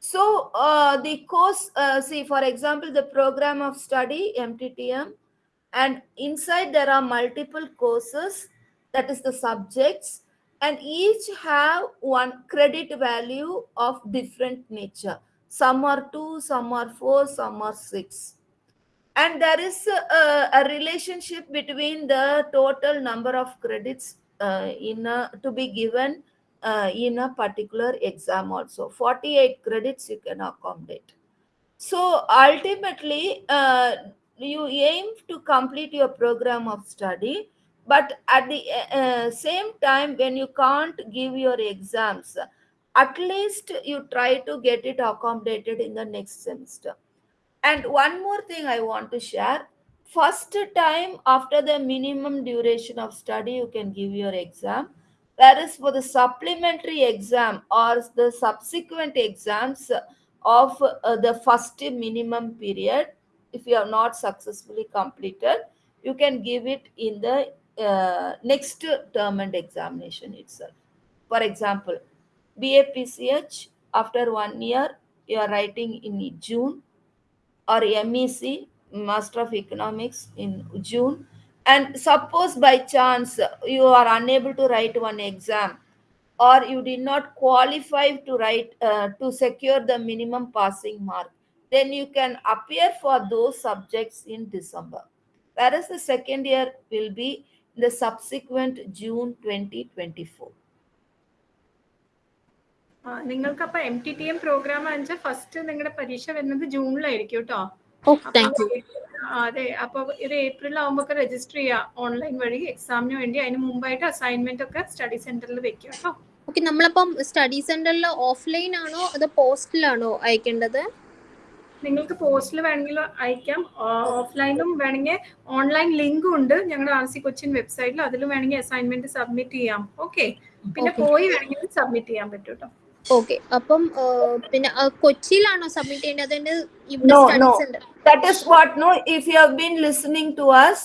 so uh, the course, uh, see, for example, the program of study, MTTM, and inside there are multiple courses, that is the subjects, and each have one credit value of different nature. Some are two, some are four, some are six. And there is a, a relationship between the total number of credits uh, in a, to be given uh, in a particular exam also. 48 credits you can accommodate. So ultimately uh, you aim to complete your program of study but at the uh, same time when you can't give your exams at least you try to get it accommodated in the next semester and one more thing i want to share. First time after the minimum duration of study you can give your exam. Whereas for the supplementary exam or the subsequent exams of uh, the first minimum period. If you have not successfully completed you can give it in the uh, next term and examination itself. For example BAPCH after one year you are writing in June or MEC Master of Economics in June. And suppose by chance you are unable to write one exam or you did not qualify to write uh, to secure the minimum passing mark then you can appear for those subjects in December. Whereas the second year will be the subsequent June 2024 ആ, നിങ്ങൾക്ക് അപ്പൊ M T T M programme വെച്ചാൽ first നിങ്ങളുടെ പരീക്ഷ വരുന്നത് ജൂണിലായിരിക്കും കേട്ടോ അതെ അപ്പൊ ഇത് ഏപ്രിൽ ആവുമ്പോ രജിസ്റ്റർ ചെയ്യാം ഓൺലൈൻ വഴി എക്സാമിന് വേണ്ടി. അതിന് മുമ്പായിട്ട് അസൈൻമെന്റ് ഒക്കെ സ്റ്റഡി സെന്ററിൽ വെക്കും കേട്ടോ ഓക്കെ നമ്മളിപ്പം സ്റ്റഡി സെന്ററിൽ ഓഫ്ലൈൻ ആണോ അതോ പോസ്റ്റിലാണോ അയക്കേണ്ടത്? നിങ്ങൾക്ക് പോസ്റ്റിൽ വേണമെങ്കിൽ അയക്കാം. ഓഫ്ലൈനും വേണമെങ്കിൽ ഓൺലൈൻ ലിങ്കും ഉണ്ട് ഞങ്ങളുടെ ആർ സി കൊച്ചിൻ വെബ്സൈറ്റിൽ അതിൽ വേണമെങ്കിൽ അസൈൻമെന്റ് സബ്മിറ്റ് ചെയ്യാം. ഓക്കെ പിന്നെ. പോയി വേണമെങ്കിൽ സബ്മിറ്റ് ചെയ്യാൻ പറ്റും കേട്ടോ ഓക്കെ അപ്പം ആ, പിന്നെ ആ, കൊച്ചിയിലാണോ സബ്മിറ്റ് ചെയ്യേണ്ടത് അതിന്റെ ഇവിടെ No, study no. Centre That is what, no, if you have been listening to us,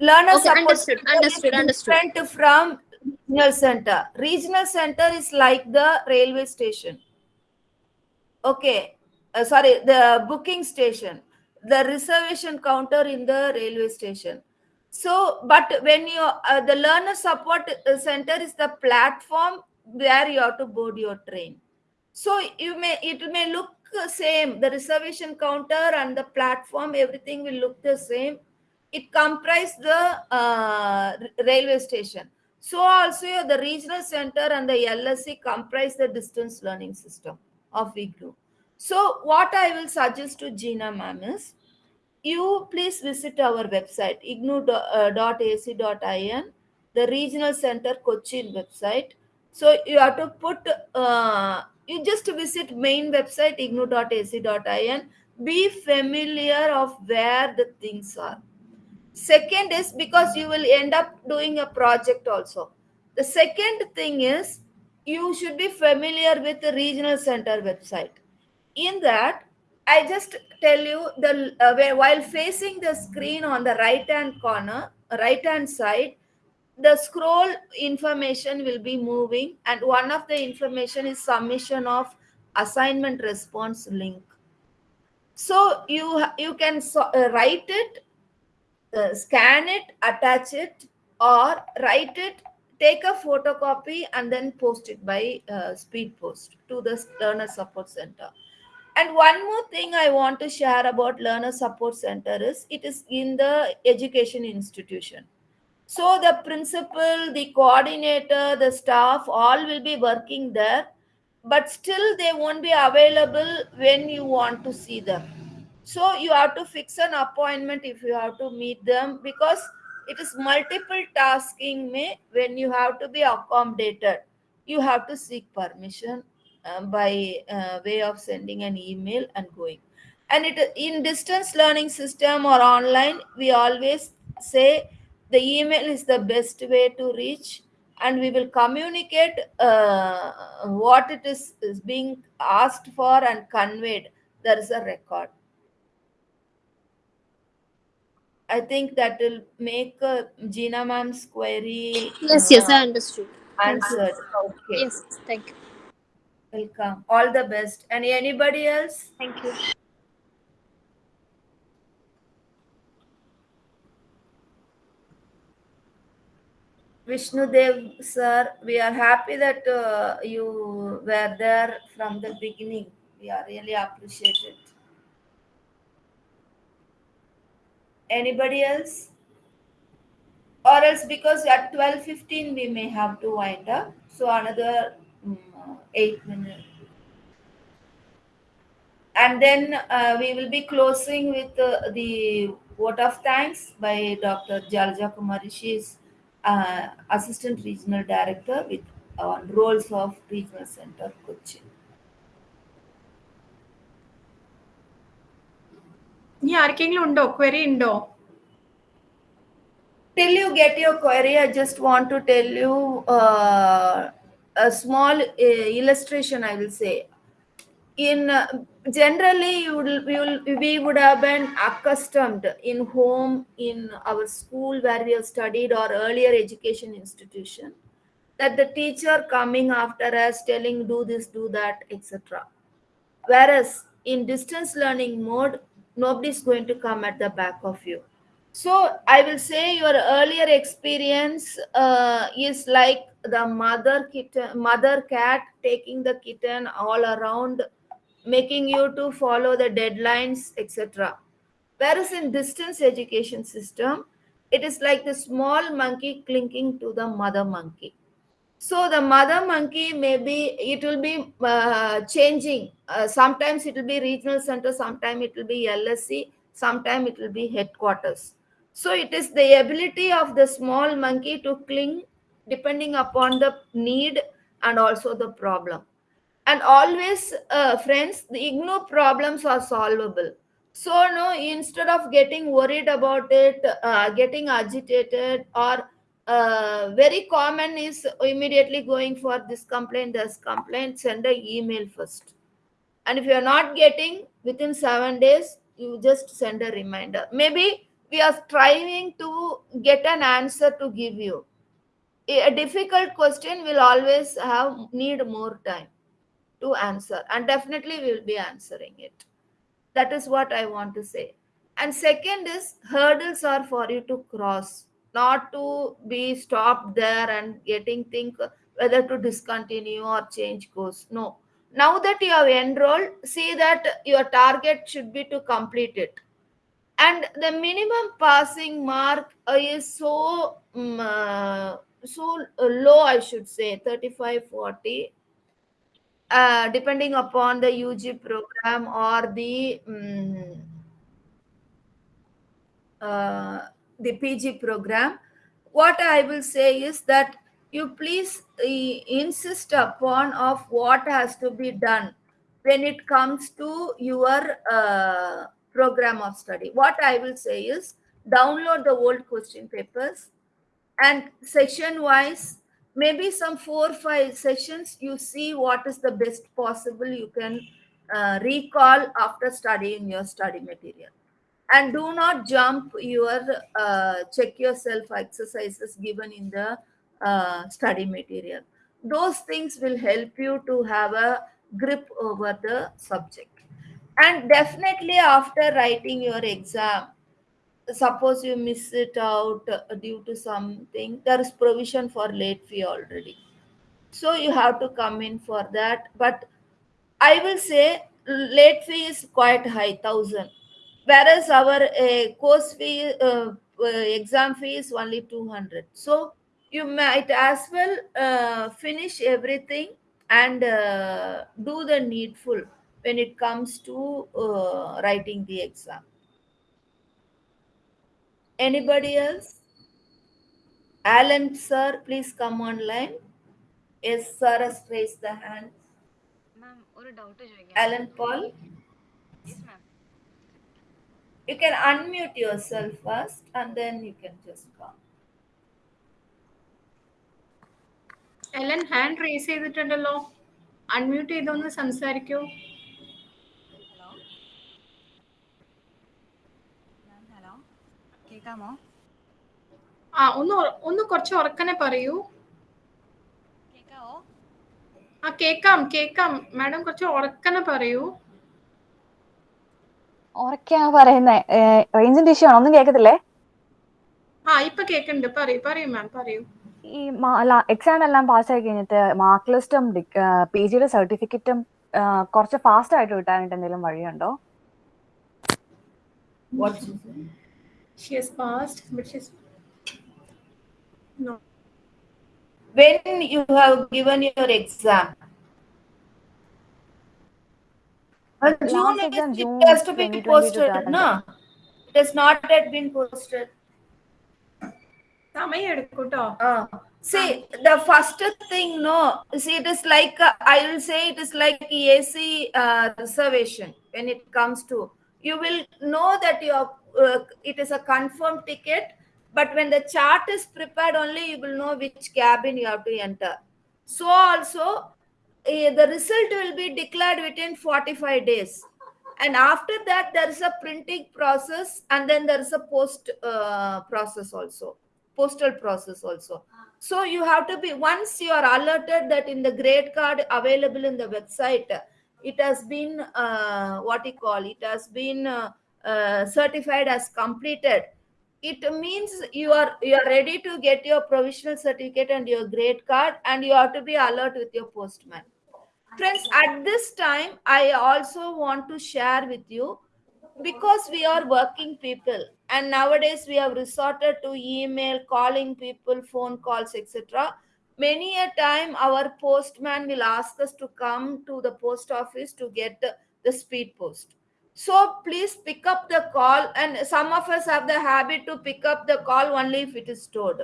learner Okay, support understood, center understood, is understood. different from regional center. Regional center is like the railway station. Okay, uh, sorry, the booking station, the reservation counter in the railway station. So, but when you, uh, the learner support uh, center is the platform where you have to board your train. So you may it may look uh, same. The reservation counter and the platform, everything will look the same. It comprise the uh, railway station. So also the regional center and the LSC comprise the distance learning system of IGNOU. So what I will suggest to Gina ma'am is you please visit our website ignou.ac.in the regional center cochin website so you have to put uh, you just visit main website ignou.ac.in be familiar of where the things are. Second is because you will end up doing a project also. The second thing is you should be familiar with the regional center website. In that i just tell you the uh, while facing the screen on the right hand corner right hand side the scroll information will be moving and one of the information is submission of assignment response link. So you you can so, uh, write it uh, scan it attach it or write it take a photocopy and then post it by uh, speed post to the learner support center. And one more thing i want to share about learner support center is it is in the education institution so the principal, the coordinator, the staff, all will be working there, but still they won't be available when you want to see them. So you have to fix an appointment if you have to meet them because it is multiple tasking me when you have to be accommodated. You have to seek permission uh, by uh, way of sending an email and going. And it in distance learning system or online, we always say the email is the best way to reach and we will communicate uh, what it is, is being asked for and conveyed. There is a record. I think that will make uh, gina ma'am's query Yes, yes, I uh, understood. Answered. Okay. Yes, thank you. welcome. All the best. And anybody else? Thank you. Vishnu Dev, sir, we are happy that uh, you were there from the beginning. We are really appreciate it. Anybody else? Or else because at 12.15 we may have to wind up. So another mm, eight minutes. And then uh, we will be closing with uh, the vote of thanks by Dr. Jalja Kumari uh, Assistant Regional Director with on roles of Regional Center Cochin. ఈ ఆర్కింగ్ లో ఉండో query ఇండో till you get your query. I just want to tell you uh, a small uh, illustration i will say. In uh, generally, you will, will, we would have been accustomed in home, in our school where we have studied or earlier education institution, that the teacher coming after us telling do this, do that, etc. Whereas in distance learning mode, nobody is going to come at the back of you so I will say your earlier experience uh, is like the mother kitten, mother cat taking the kitten all around, making you to follow the deadlines, etc. Whereas in distance education system, it is like the small monkey clinking to the mother monkey. So the mother monkey maybe it will be uh, changing. Uh, sometimes it will be regional center, sometimes it will be LSC, sometimes it will be headquarters so it is the ability of the small monkey to cling depending upon the need and also the problem. And always, uh, friends, the IGNOU problems are solvable. So, no, instead of getting worried about it, uh, getting agitated, or uh, very common is immediately going for this complaint, this complaint, send an email first. And if you are not getting within seven days, you just send a reminder. Maybe we are striving to get an answer to give you a difficult question will always have need more time to answer and definitely we will be answering it. That is what i want to say. And second is hurdles are for you to cross not to be stopped there and getting think whether to discontinue or change course. No. Now that you have enrolled see that your target should be to complete it. And the minimum passing mark is so um, so low i should say 35 40 uh, depending upon the ug program or the um, uh, the pg program what i will say is that you please uh, insist upon of what has to be done when it comes to your uh, program of study. What I will say is download the old question papers and section wise, maybe some four or five sessions, you see what is the best possible you can uh, recall after studying your study material. And do not jump your uh, check yourself exercises given in the uh, study material. Those things will help you to have a grip over the subject and definitely after writing your exam suppose you miss it out uh, due to something there is provision for late fee already. So you have to come in for that. But i will say late fee is quite high 1000 whereas our uh, course fee uh, uh, exam fee is only 200 so you might as well uh, finish everything and uh, do the needful when it comes to uh, writing the exam. Anybody else? Alan, sir, please come online. Yes, sir has raised the hand. മാം ഒരു doubt ചോദിക്കാം Alan Paul, yes ma'am you can unmute yourself first and then you can just come. Ellen hand raise ചെയ്തിട്ടുണ്ടല്ലോ unmute ചെയ്തൊന്ന് സംസാരിക്കൂ കേൾക്കാമോ? ആ ഒന്ന് ഒന്ന് കുറച്ച് ഉറക്കനെ പറയൂ. കേൾക്കാവോ? ആ കേക്കാം കേക്കാം മാഡം കുറച്ച് ഉറക്കനെ പറയൂ. ഉറക്കെയാ പറയുന്നേ? റേഞ്ചിന്റെ ഇഷ്യൂ ആണോ? ഒന്നും കേൾക്കത്തില്ലേ? ആ ഇപ്പൊ കേക്കണ്ട് പറയൂ പറയൂ മാം പറയൂ. ഈ എക്സാം എല്ലാം പാസ്സായി കഴിഞ്ഞിട്ട് മാർക്ക് ലിസ്റ്റും പി ജിയുടെ സർട്ടിഫിക്കറ്റും കുറച്ച് ഫാസ്റ്റ് ആയിട്ട് കിട്ടാനായിട്ട് എന്തെങ്കിലും വഴിയുണ്ടോ? She has passed, but she's no. When you have given your exam? Well, June exam, June has to be posted, no? It has not yet been posted. Uh, see, the first thing, no. See, it is like, uh, I will say it is like AC uh, reservation when it comes to, you will know that you are it is a confirmed ticket but when the chart is prepared only you will know which cabin you have to enter. So also eh, the result will be declared within 45 days. And after that there is a printing process and then there is a post uh, process also postal process also. So you have to be once you are alerted that in the grade card available in the website it has been uh, what you call it has been uh, uh, certified as completed it means you are you are ready to get your provisional certificate and your grade card and you have to be alert with your postman. Friends at this time i also want to share with you because we are working people and nowadays we have resorted to email calling people phone calls etc many a time our postman will ask us to come to the post office to get the, the speed post so please pick up the call and some of us have the habit to pick up the call only if it is stored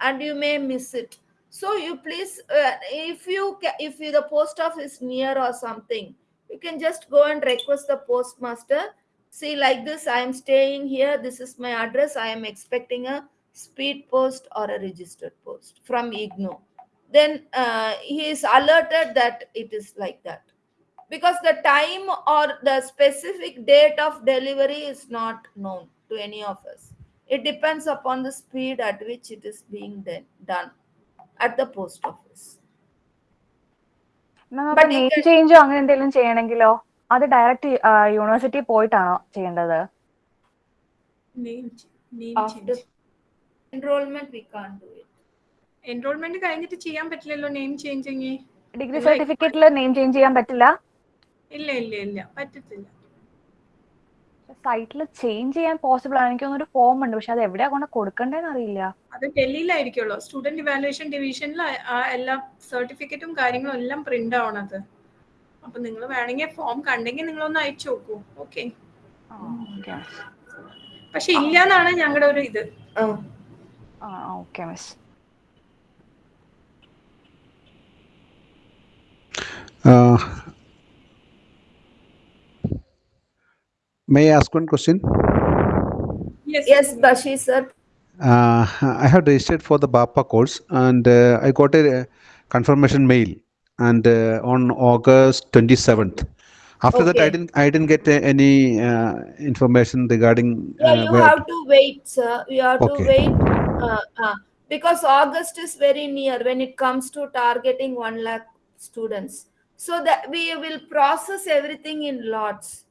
and you may miss it. So you please uh, if you if you, the post office is near or something you can just go and request the postmaster. See like this i am staying here. This is my address. I am expecting a speed post or a registered post from ignou. Then uh, he is alerted that it is like that because the time or the specific date of delivery is not known to any of us it depends upon the speed at which it is being done at the post office name ചേഞ്ചോ അങ്ങനെ എന്തെങ്കിലും ചെയ്യണമെങ്കിലോ അത് direct university പോയിട്ടാണോ ചെയ്യേണ്ടത് name name after change enrollment we can't do it enrollment കഴിഞ്ഞിട്ട് ചെയ്യാൻ പറ്റില്ലല്ലോ name changing degree സർട്ടിഫിക്കറ്റിൽ name change ചെയ്യാൻ പറ്റില്ല ഇല്ല ഇല്ല ഇല്ല. പറ്റത്തില്ല. സൈറ്റിൽ ചേഞ്ച് ചെയ്യാൻ പോസിബിൾ ആണ് എനിക്ക് തോന്നുന്നു ഒരു ഫോം ഉണ്ട്. പക്ഷെ അത് എവിടെയാ കൊണ്ട് കൊടുക്കണ്ടെന്ന് അറിയില്ല. അത് ഡൽഹിയിലായിരിക്കുമല്ലോ സ്റ്റുഡന്റ് ഇവാലുവേഷൻ ഡിവിഷനിൽ എല്ലാ സർട്ടിഫിക്കറ്റും കാര്യങ്ങളും എല്ലാം പ്രിന്റ് ആവണത് അപ്പൊ നിങ്ങൾ വേണമെങ്കിൽ ഫോം കണ്ടെങ്കിൽ നിങ്ങൾ ഒന്ന് അയച്ചു നോക്കൂ. ഓക്കെ പക്ഷെ ഇല്ല എന്നാണ് ഞങ്ങളുടെ ഒരു ഇത്. ആ. Okay miss may I ask one question? yes yes bashi sir. Uh, I have registered for the BAPA course and uh, I got a confirmation mail and uh, on August 27th. After that, I didn't I didn't get uh, any uh, information regarding yeah uh, you have to wait sir. You have to wait uh, uh, because august is very near when it comes to targeting 1 lakh students. So that we will process everything in lots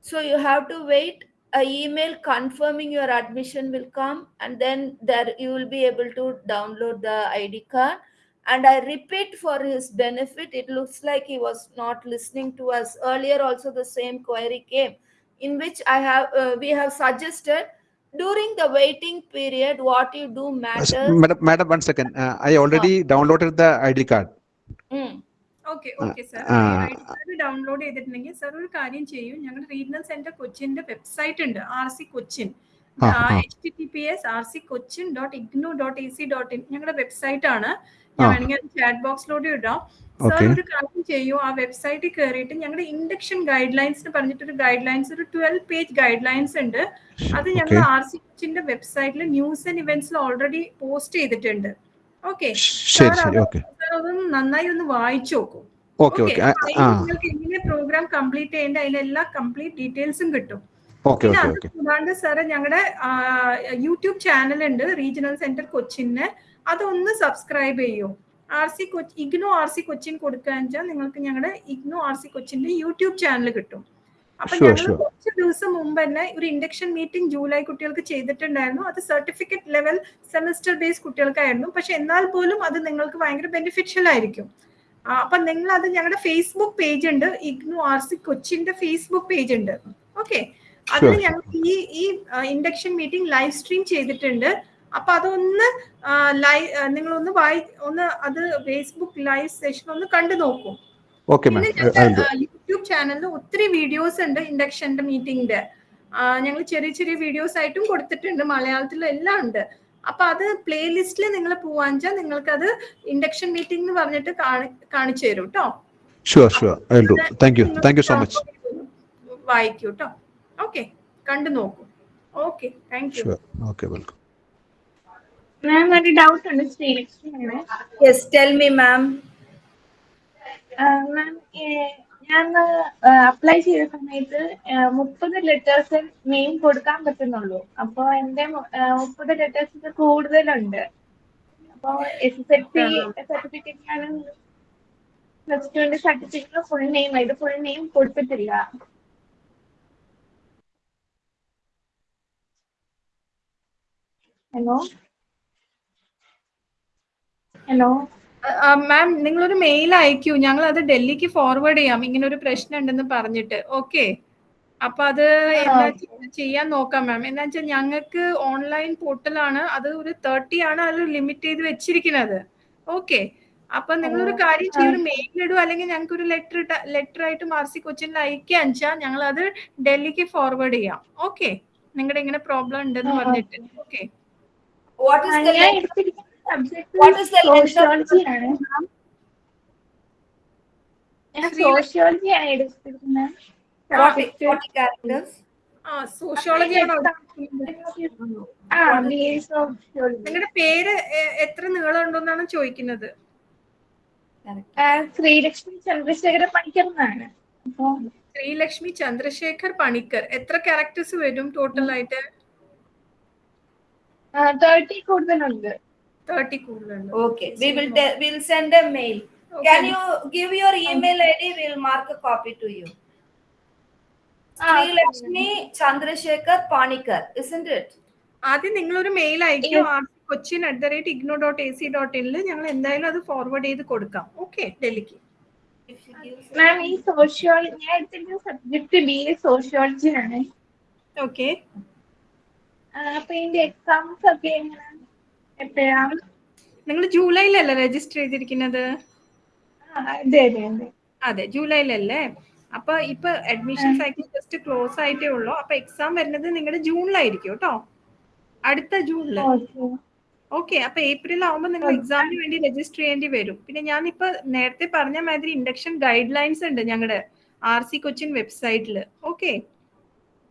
so you have to wait a email confirming your admission will come and then there you will be able to download the id card and i repeat for his benefit it looks like he was not listening to us earlier also the same query came in which i have uh, we have suggested during the waiting period what you do matters Madam, madam, one second. Uh, I already downloaded the ID card. Mm. Download ചെയ്തിട്ടുണ്ടെങ്കിൽ sir ഒരു കാര്യം ചെയ്യൂ. ഞങ്ങളുടെ regional centre കൊച്ചിന്റെ website ഉണ്ട് R C Cochin. H T T P S R C Cochin dot IGNOU dot A C dot in ഞങ്ങളുടെ website ആണ്. ഞാൻ. വേണമെങ്കിൽ ചാറ്റ് ബോക്സിലൂടെ ഇടാം. സർ. ഒരു കാര്യം ചെയ്യൂ. ആ വെബ്സൈറ്റിൽ കയറിയിട്ട് ഞങ്ങളുടെ ഇൻഡക്ഷൻ ഗൈഡ് ലൈൻസ് പറഞ്ഞിട്ടൊരു ഗൈഡ് ലൈൻസ് ഒരു ട്വൽവ് പേജ് ഗൈഡ് ലൈൻസ് ഉണ്ട് അത് ഞങ്ങൾ. ആർ സി കൊച്ചിന്റെ വെബ്സൈറ്റിൽ ന്യൂസ് ആൻഡ് ഇവന്റ്സിൽ ഓൾറെഡി പോസ്റ്റ് ചെയ്തിട്ടുണ്ട്. ഓക്കെ. ശരി ശരി. ഓക്കെ. അതൊന്ന് നന്നായി ഒന്ന് വായിച്ചു നോക്കൂ. Okay okay. നിങ്ങൾക്ക് എങ്ങനെ പ്രോഗ്രാം കംപ്ലീറ്റ് ചെയ്യേണ്ട അതിലെല്ലാ കംപ്ലീറ്റ് ഡീറ്റെയിൽസും കിട്ടും. പിന്നെ അത് കൂടാണ്ട് സാറ് ഞങ്ങളുടെ യൂട്യൂബ് ചാനൽ ഉണ്ട് റീജിയണൽ സെന്റർ കൊച്ചിന്. അതൊന്ന് സബ്സ്ക്രൈബ് ചെയ്യൂ. R C Kochi IGNOU R C Cochin കൊടുക്കുക വെച്ചാൽ നിങ്ങൾക്ക് ഞങ്ങളുടെ ഇഗ്നോ ആർ സി കൊച്ചിന്റെ യൂട്യൂബ് ചാനൽ കിട്ടും. അപ്പൊ ഞങ്ങൾ കുറച്ച് ദിവസം മുമ്പ് തന്നെ ഒരു ഇൻഡക്ഷൻ മീറ്റിംഗ് ജൂലൈ കുട്ടികൾക്ക് ചെയ്തിട്ടുണ്ടായിരുന്നു. അത് സർട്ടിഫിക്കറ്റ് ലെവൽ സെമസ്റ്റർ ബേസ് കുട്ടികൾക്കായിരുന്നു. പക്ഷെ എന്നാൽ പോലും അത് നിങ്ങൾക്ക് ഭയങ്കര ബെനിഫിഷ്യൽ ആയിരിക്കും. അപ്പൊ നിങ്ങൾ അത് ഞങ്ങളുടെ ഫേസ്ബുക്ക് പേജ് ഉണ്ട്. ഇഗ്നു ആർ സി കൊച്ചിന്റെ ഫേസ്ബുക്ക് പേജ് ഉണ്ട്. ഓക്കെ അതിൽ Sure. ഞങ്ങൾ ഈ ഈ ഇൻഡക്ഷൻ മീറ്റിംഗ് ലൈവ് സ്ട്രീം ചെയ്തിട്ടുണ്ട്. അപ്പൊ അതൊന്ന് ലൈവ് നിങ്ങളൊന്ന് വായി ഒന്ന് അത് ഫേസ്ബുക്ക് ലൈവ് സെഷൻ ഒന്ന് കണ്ടു നോക്കൂ. ഓക്കെ മാം യൂട്യൂബ് ചാനലിൽ ഒത്തിരി വീഡിയോസ് ഉണ്ട് ഇൻഡക്ഷന്റെ മീറ്റിംഗിന്റെ ഞങ്ങൾ ചെറിയ ചെറിയ വീഡിയോസ് ആയിട്ടും കൊടുത്തിട്ടുണ്ട് മലയാളത്തിലും എല്ലാം ഉണ്ട്. അപ്പൊ അത് പ്ലേലിസ്റ്റിൽ നിങ്ങൾ പോവാഞ്ചാൽ നിങ്ങൾക്ക് അത് ഇൻഡക്ഷൻ മീറ്റിംഗ് എന്ന് പറഞ്ഞിട്ട് കാണിച്ചു തരും കേട്ടോ sure sure I do thank you thank you so much വായിക്കൂ കേട്ടോ ഓക്കെ കണ്ടു നോക്കൂ. Okay thank you okay welcome ma'am ഒരു ഡൗട്ട് ഉണ്ട് Sreelakshmi yes tell me ma'am. Ma'am ഞാൻ അപ്ലൈ ചെയ്ത സമയത്ത് മുപ്പത് ലെറ്റേഴ്സ് നെയിം കൊടുക്കാൻ പറ്റുന്നുള്ളൂ. അപ്പൊ എന്റെ മുപ്പത് ലെറ്റേഴ്സ് കൂടുതലുണ്ട്. അപ്പൊ എസ് എസ് എൽ സി സർട്ടിഫിക്കറ്റിലാണ് പ്ലസ് ടുവിന്റെ സർട്ടിഫിക്കറ്റ് ഫുൾ നെയിം ഇത് ഫുൾ നെയിം കൊടുത്തിട്ടില്ല. ഹലോ ഹലോ മാം നിങ്ങളൊരു മെയിൽ അയക്കൂ. ഞങ്ങൾ അത് ഡൽഹിക്ക് ഫോർവേഡ് ചെയ്യാം. ഇങ്ങനെ ഒരു പ്രശ്നം ഉണ്ടെന്ന് പറഞ്ഞിട്ട്. ഓക്കെ അപ്പൊ അത് എന്താ ചെയ്യാൻ നോക്കാം മാം എന്താ വെച്ചാൽ ഞങ്ങൾക്ക് ഓൺലൈൻ പോർട്ടലാണ് അത് ഒരു തേർട്ടി ആണ് അത് ലിമിറ്റ് ചെയ്ത് വെച്ചിരിക്കുന്നത്. ഓക്കെ അപ്പൊ നിങ്ങളൊരു കാര്യം ചെയ്യും. ഒരു മെയിൽ ഇടുക അല്ലെങ്കിൽ ഞങ്ങൾക്ക് ഒരു ലെറ്റർ ലെറ്റർ ആയിട്ട് മാർസി കൊച്ചിനിൽ അയക്കാൻ വെച്ചാൽ ഞങ്ങൾ അത് ഡൽഹിക്ക് ഫോർവേഡ് ചെയ്യാം. ഓക്കെ നിങ്ങളുടെ ഇങ്ങനെ പ്രോബ്ലം ഉണ്ടെന്ന് പറഞ്ഞിട്ട്. Okay subject what is, is the sociology. ആണ് sociology ആണ്? നിങ്ങളുടെ പേര് എത്ര നീളം ചോദിക്കുന്നത്? ശ്രീലക്ഷ്മി ചന്ദ്രശേഖര പണിക്കർ എന്നാണ്. ശ്രീലക്ഷ്മി ചന്ദ്രശേഖർ പണിക്കർ. എത്ര ക്യാരക്ടേഴ്സ് വരും ടോട്ടൽ ആയിട്ട്? തേർട്ടി കൂടുതലുണ്ട്. തേർട്ടി കൂടുതലുണ്ട്. Okay we will will send a mail can you give your email I D will mark copy to you Sreelakshmi Chandrasekhar Panicker isn't it ആദ്യം നിങ്ങൾ ഒരു മെയിൽ അയക്കും Cochin at the rate IGNOU dot A C dot ഇനിൽ ഞങ്ങൾ എന്തായാലും അത് forward ചെയ്ത് കൊടുക്കാം. Okay ഡൽഹിക്ക്. മാം ഈ സോഷ്യോളജി ഞാൻ എടുത്തിട്ട് സബ്ജക്ട് ബി എ സോഷ്യോളജിയാണ് ഓക്കെ അപ്പൊ ഇതിന്റെ എക്സാംസ് ഒക്കെ എങ്ങനെ? എപ്പോഴാണ് നിങ്ങൾ ജൂലൈയിലല്ലേ രജിസ്റ്റർ ചെയ്തിരിക്കുന്നത്? അതെ അതെ അതെ. അതെ ജൂലൈയിലല്ലേ അപ്പൊ ഇപ്പൊ അഡ്മിഷൻ സൈക്കിൾ ജസ്റ്റ് ക്ലോസ് ആയിട്ടേ ഉള്ളൂ. അപ്പൊ എക്സാം വരുന്നത് നിങ്ങളുടെ ജൂണിലായിരിക്കും കേട്ടോ. അടുത്ത ജൂണിൽ. ഓക്കെ. അപ്പൊ ഏപ്രിൽ ആവുമ്പോൾ നിങ്ങൾ എക്സാമിന് വേണ്ടി രജിസ്റ്റർ ചെയ്യേണ്ടി വരും. പിന്നെ ഞാൻ ഇപ്പൊ നേരത്തെ പറഞ്ഞ മാതിരി ഇൻഡക്ഷൻ ഗൈഡ് ലൈൻസ് ഉണ്ട് ഞങ്ങളുടെ ആർ സി കൊച്ചിൻ വെബ്സൈറ്റിൽ ഓക്കെ?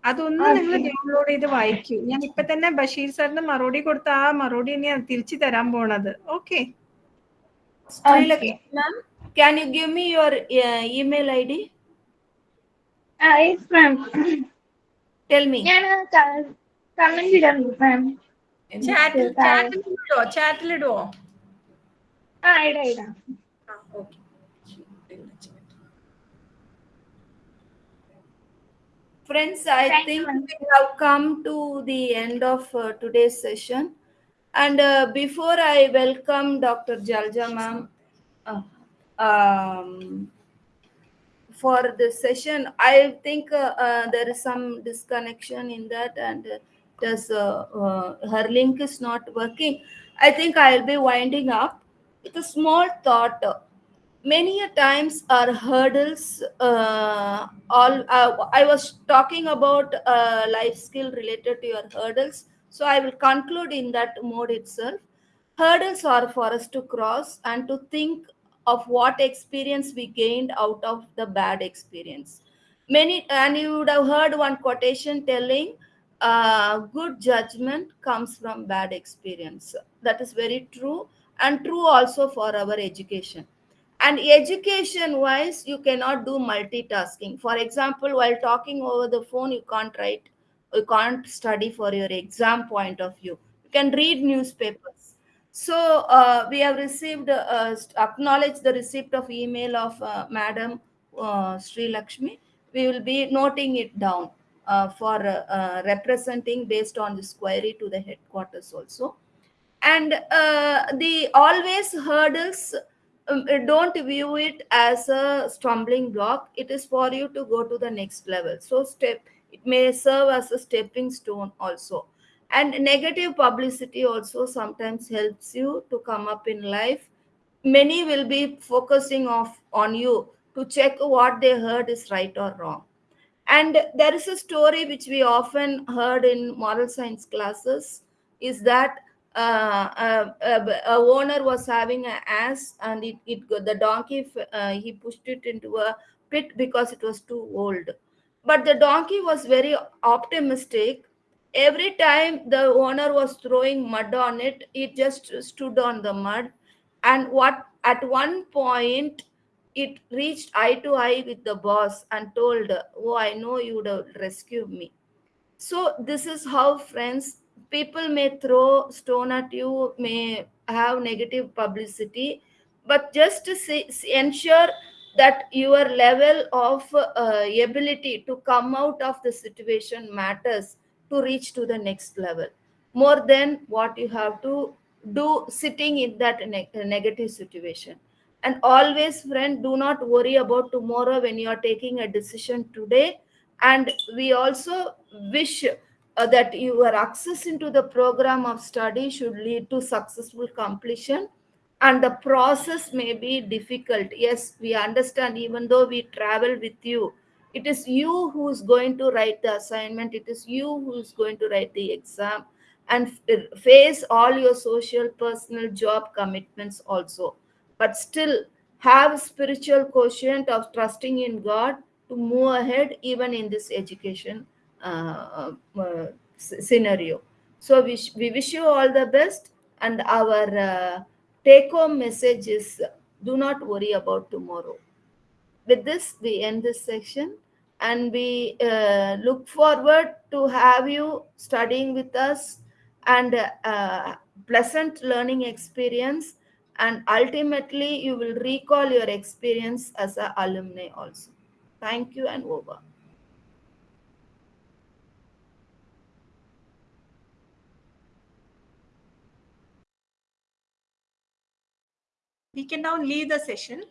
അതൊന്നും നിങ്ങൾ ഡൗൺലോഡ് ചെയ്ത് വായിക്കൂ. ഞാൻ ഇപ്പൊ തന്നെ ബഷീർ സാറിന് മറുപടി കൊടുത്ത ആ മറുപടി ഞാൻ തിരിച്ചു തരാൻ പോണത്. Okay ma'am can you give me your email I D tell me ഞാൻ കമന്റ് ഇടാൻ മാം ചാറ്റിൽ ചാറ്റിൽ ഇടുവോ ആ ഇടാ ഇടാ. Friends, I think we have come to the end of uh, today's session. And uh, before I welcome Dr. Jalja ma'am uh, um, for this session, I think uh, uh, there is some disconnection in that and does, uh, uh, her link is not working. I think I'll be winding up with a small thought many a times our hurdles uh, all uh, i was talking about uh, life skill related to your hurdles. So i will conclude in that mode itself. Hurdles are for us to cross and to think of what experience we gained out of the bad experience. Many and you would have heard one quotation telling uh, good judgment comes from bad experience. That is very true and true also for our education and education wise you cannot do multitasking. For example while talking over the phone you can't write you can't study for your exam point of view. You can read newspapers. So uh, we have received uh, acknowledged the receipt of email of uh, madam uh, sri lakshmi. We will be noting it down uh, for uh, representing based on this query to the headquarters also. And the always hurdles um, uh, don't view it as a stumbling block. It is for you to go to the next level. So step it may serve as a stepping stone also. And negative publicity also sometimes helps you to come up in life. Many will be focusing off on you to check what they heard is right or wrong. And there is a story which we often heard in moral science classes is that uh, uh, uh, a owner was having an ass and it, it the donkey uh, he pushed it into a pit because it was too old. But the donkey was very optimistic. Every time the owner was throwing mud on it it just stood on the mud. And what at one point it reached eye to eye with the boss and told oh i know you would have rescued me. So this is how friends people may throw stone at you may have negative publicity but just to see, ensure that your level of uh, ability to come out of the situation matters to reach to the next level. More than what you have to do sitting in that ne- negative situation. And always friend do not worry about tomorrow when you are taking a decision today. And we also wish uh, that your access into the program of study should lead to successful completion and the process may be difficult. Yes we understand even though we travel with you it is you who is going to write the assignment it is you who is going to write the exam and face all your social personal job commitments also. But still have spiritual quotient of trusting in god to move ahead even in this education. uh, uh, scenario. So we, we wish you all the best and our uh, take home message is do not worry about tomorrow. With this we end this section and we uh, look forward to have you studying with us and uh, pleasant learning experience and ultimately you will recall your experience as an alumni also. Thank you and over We can now leave the session.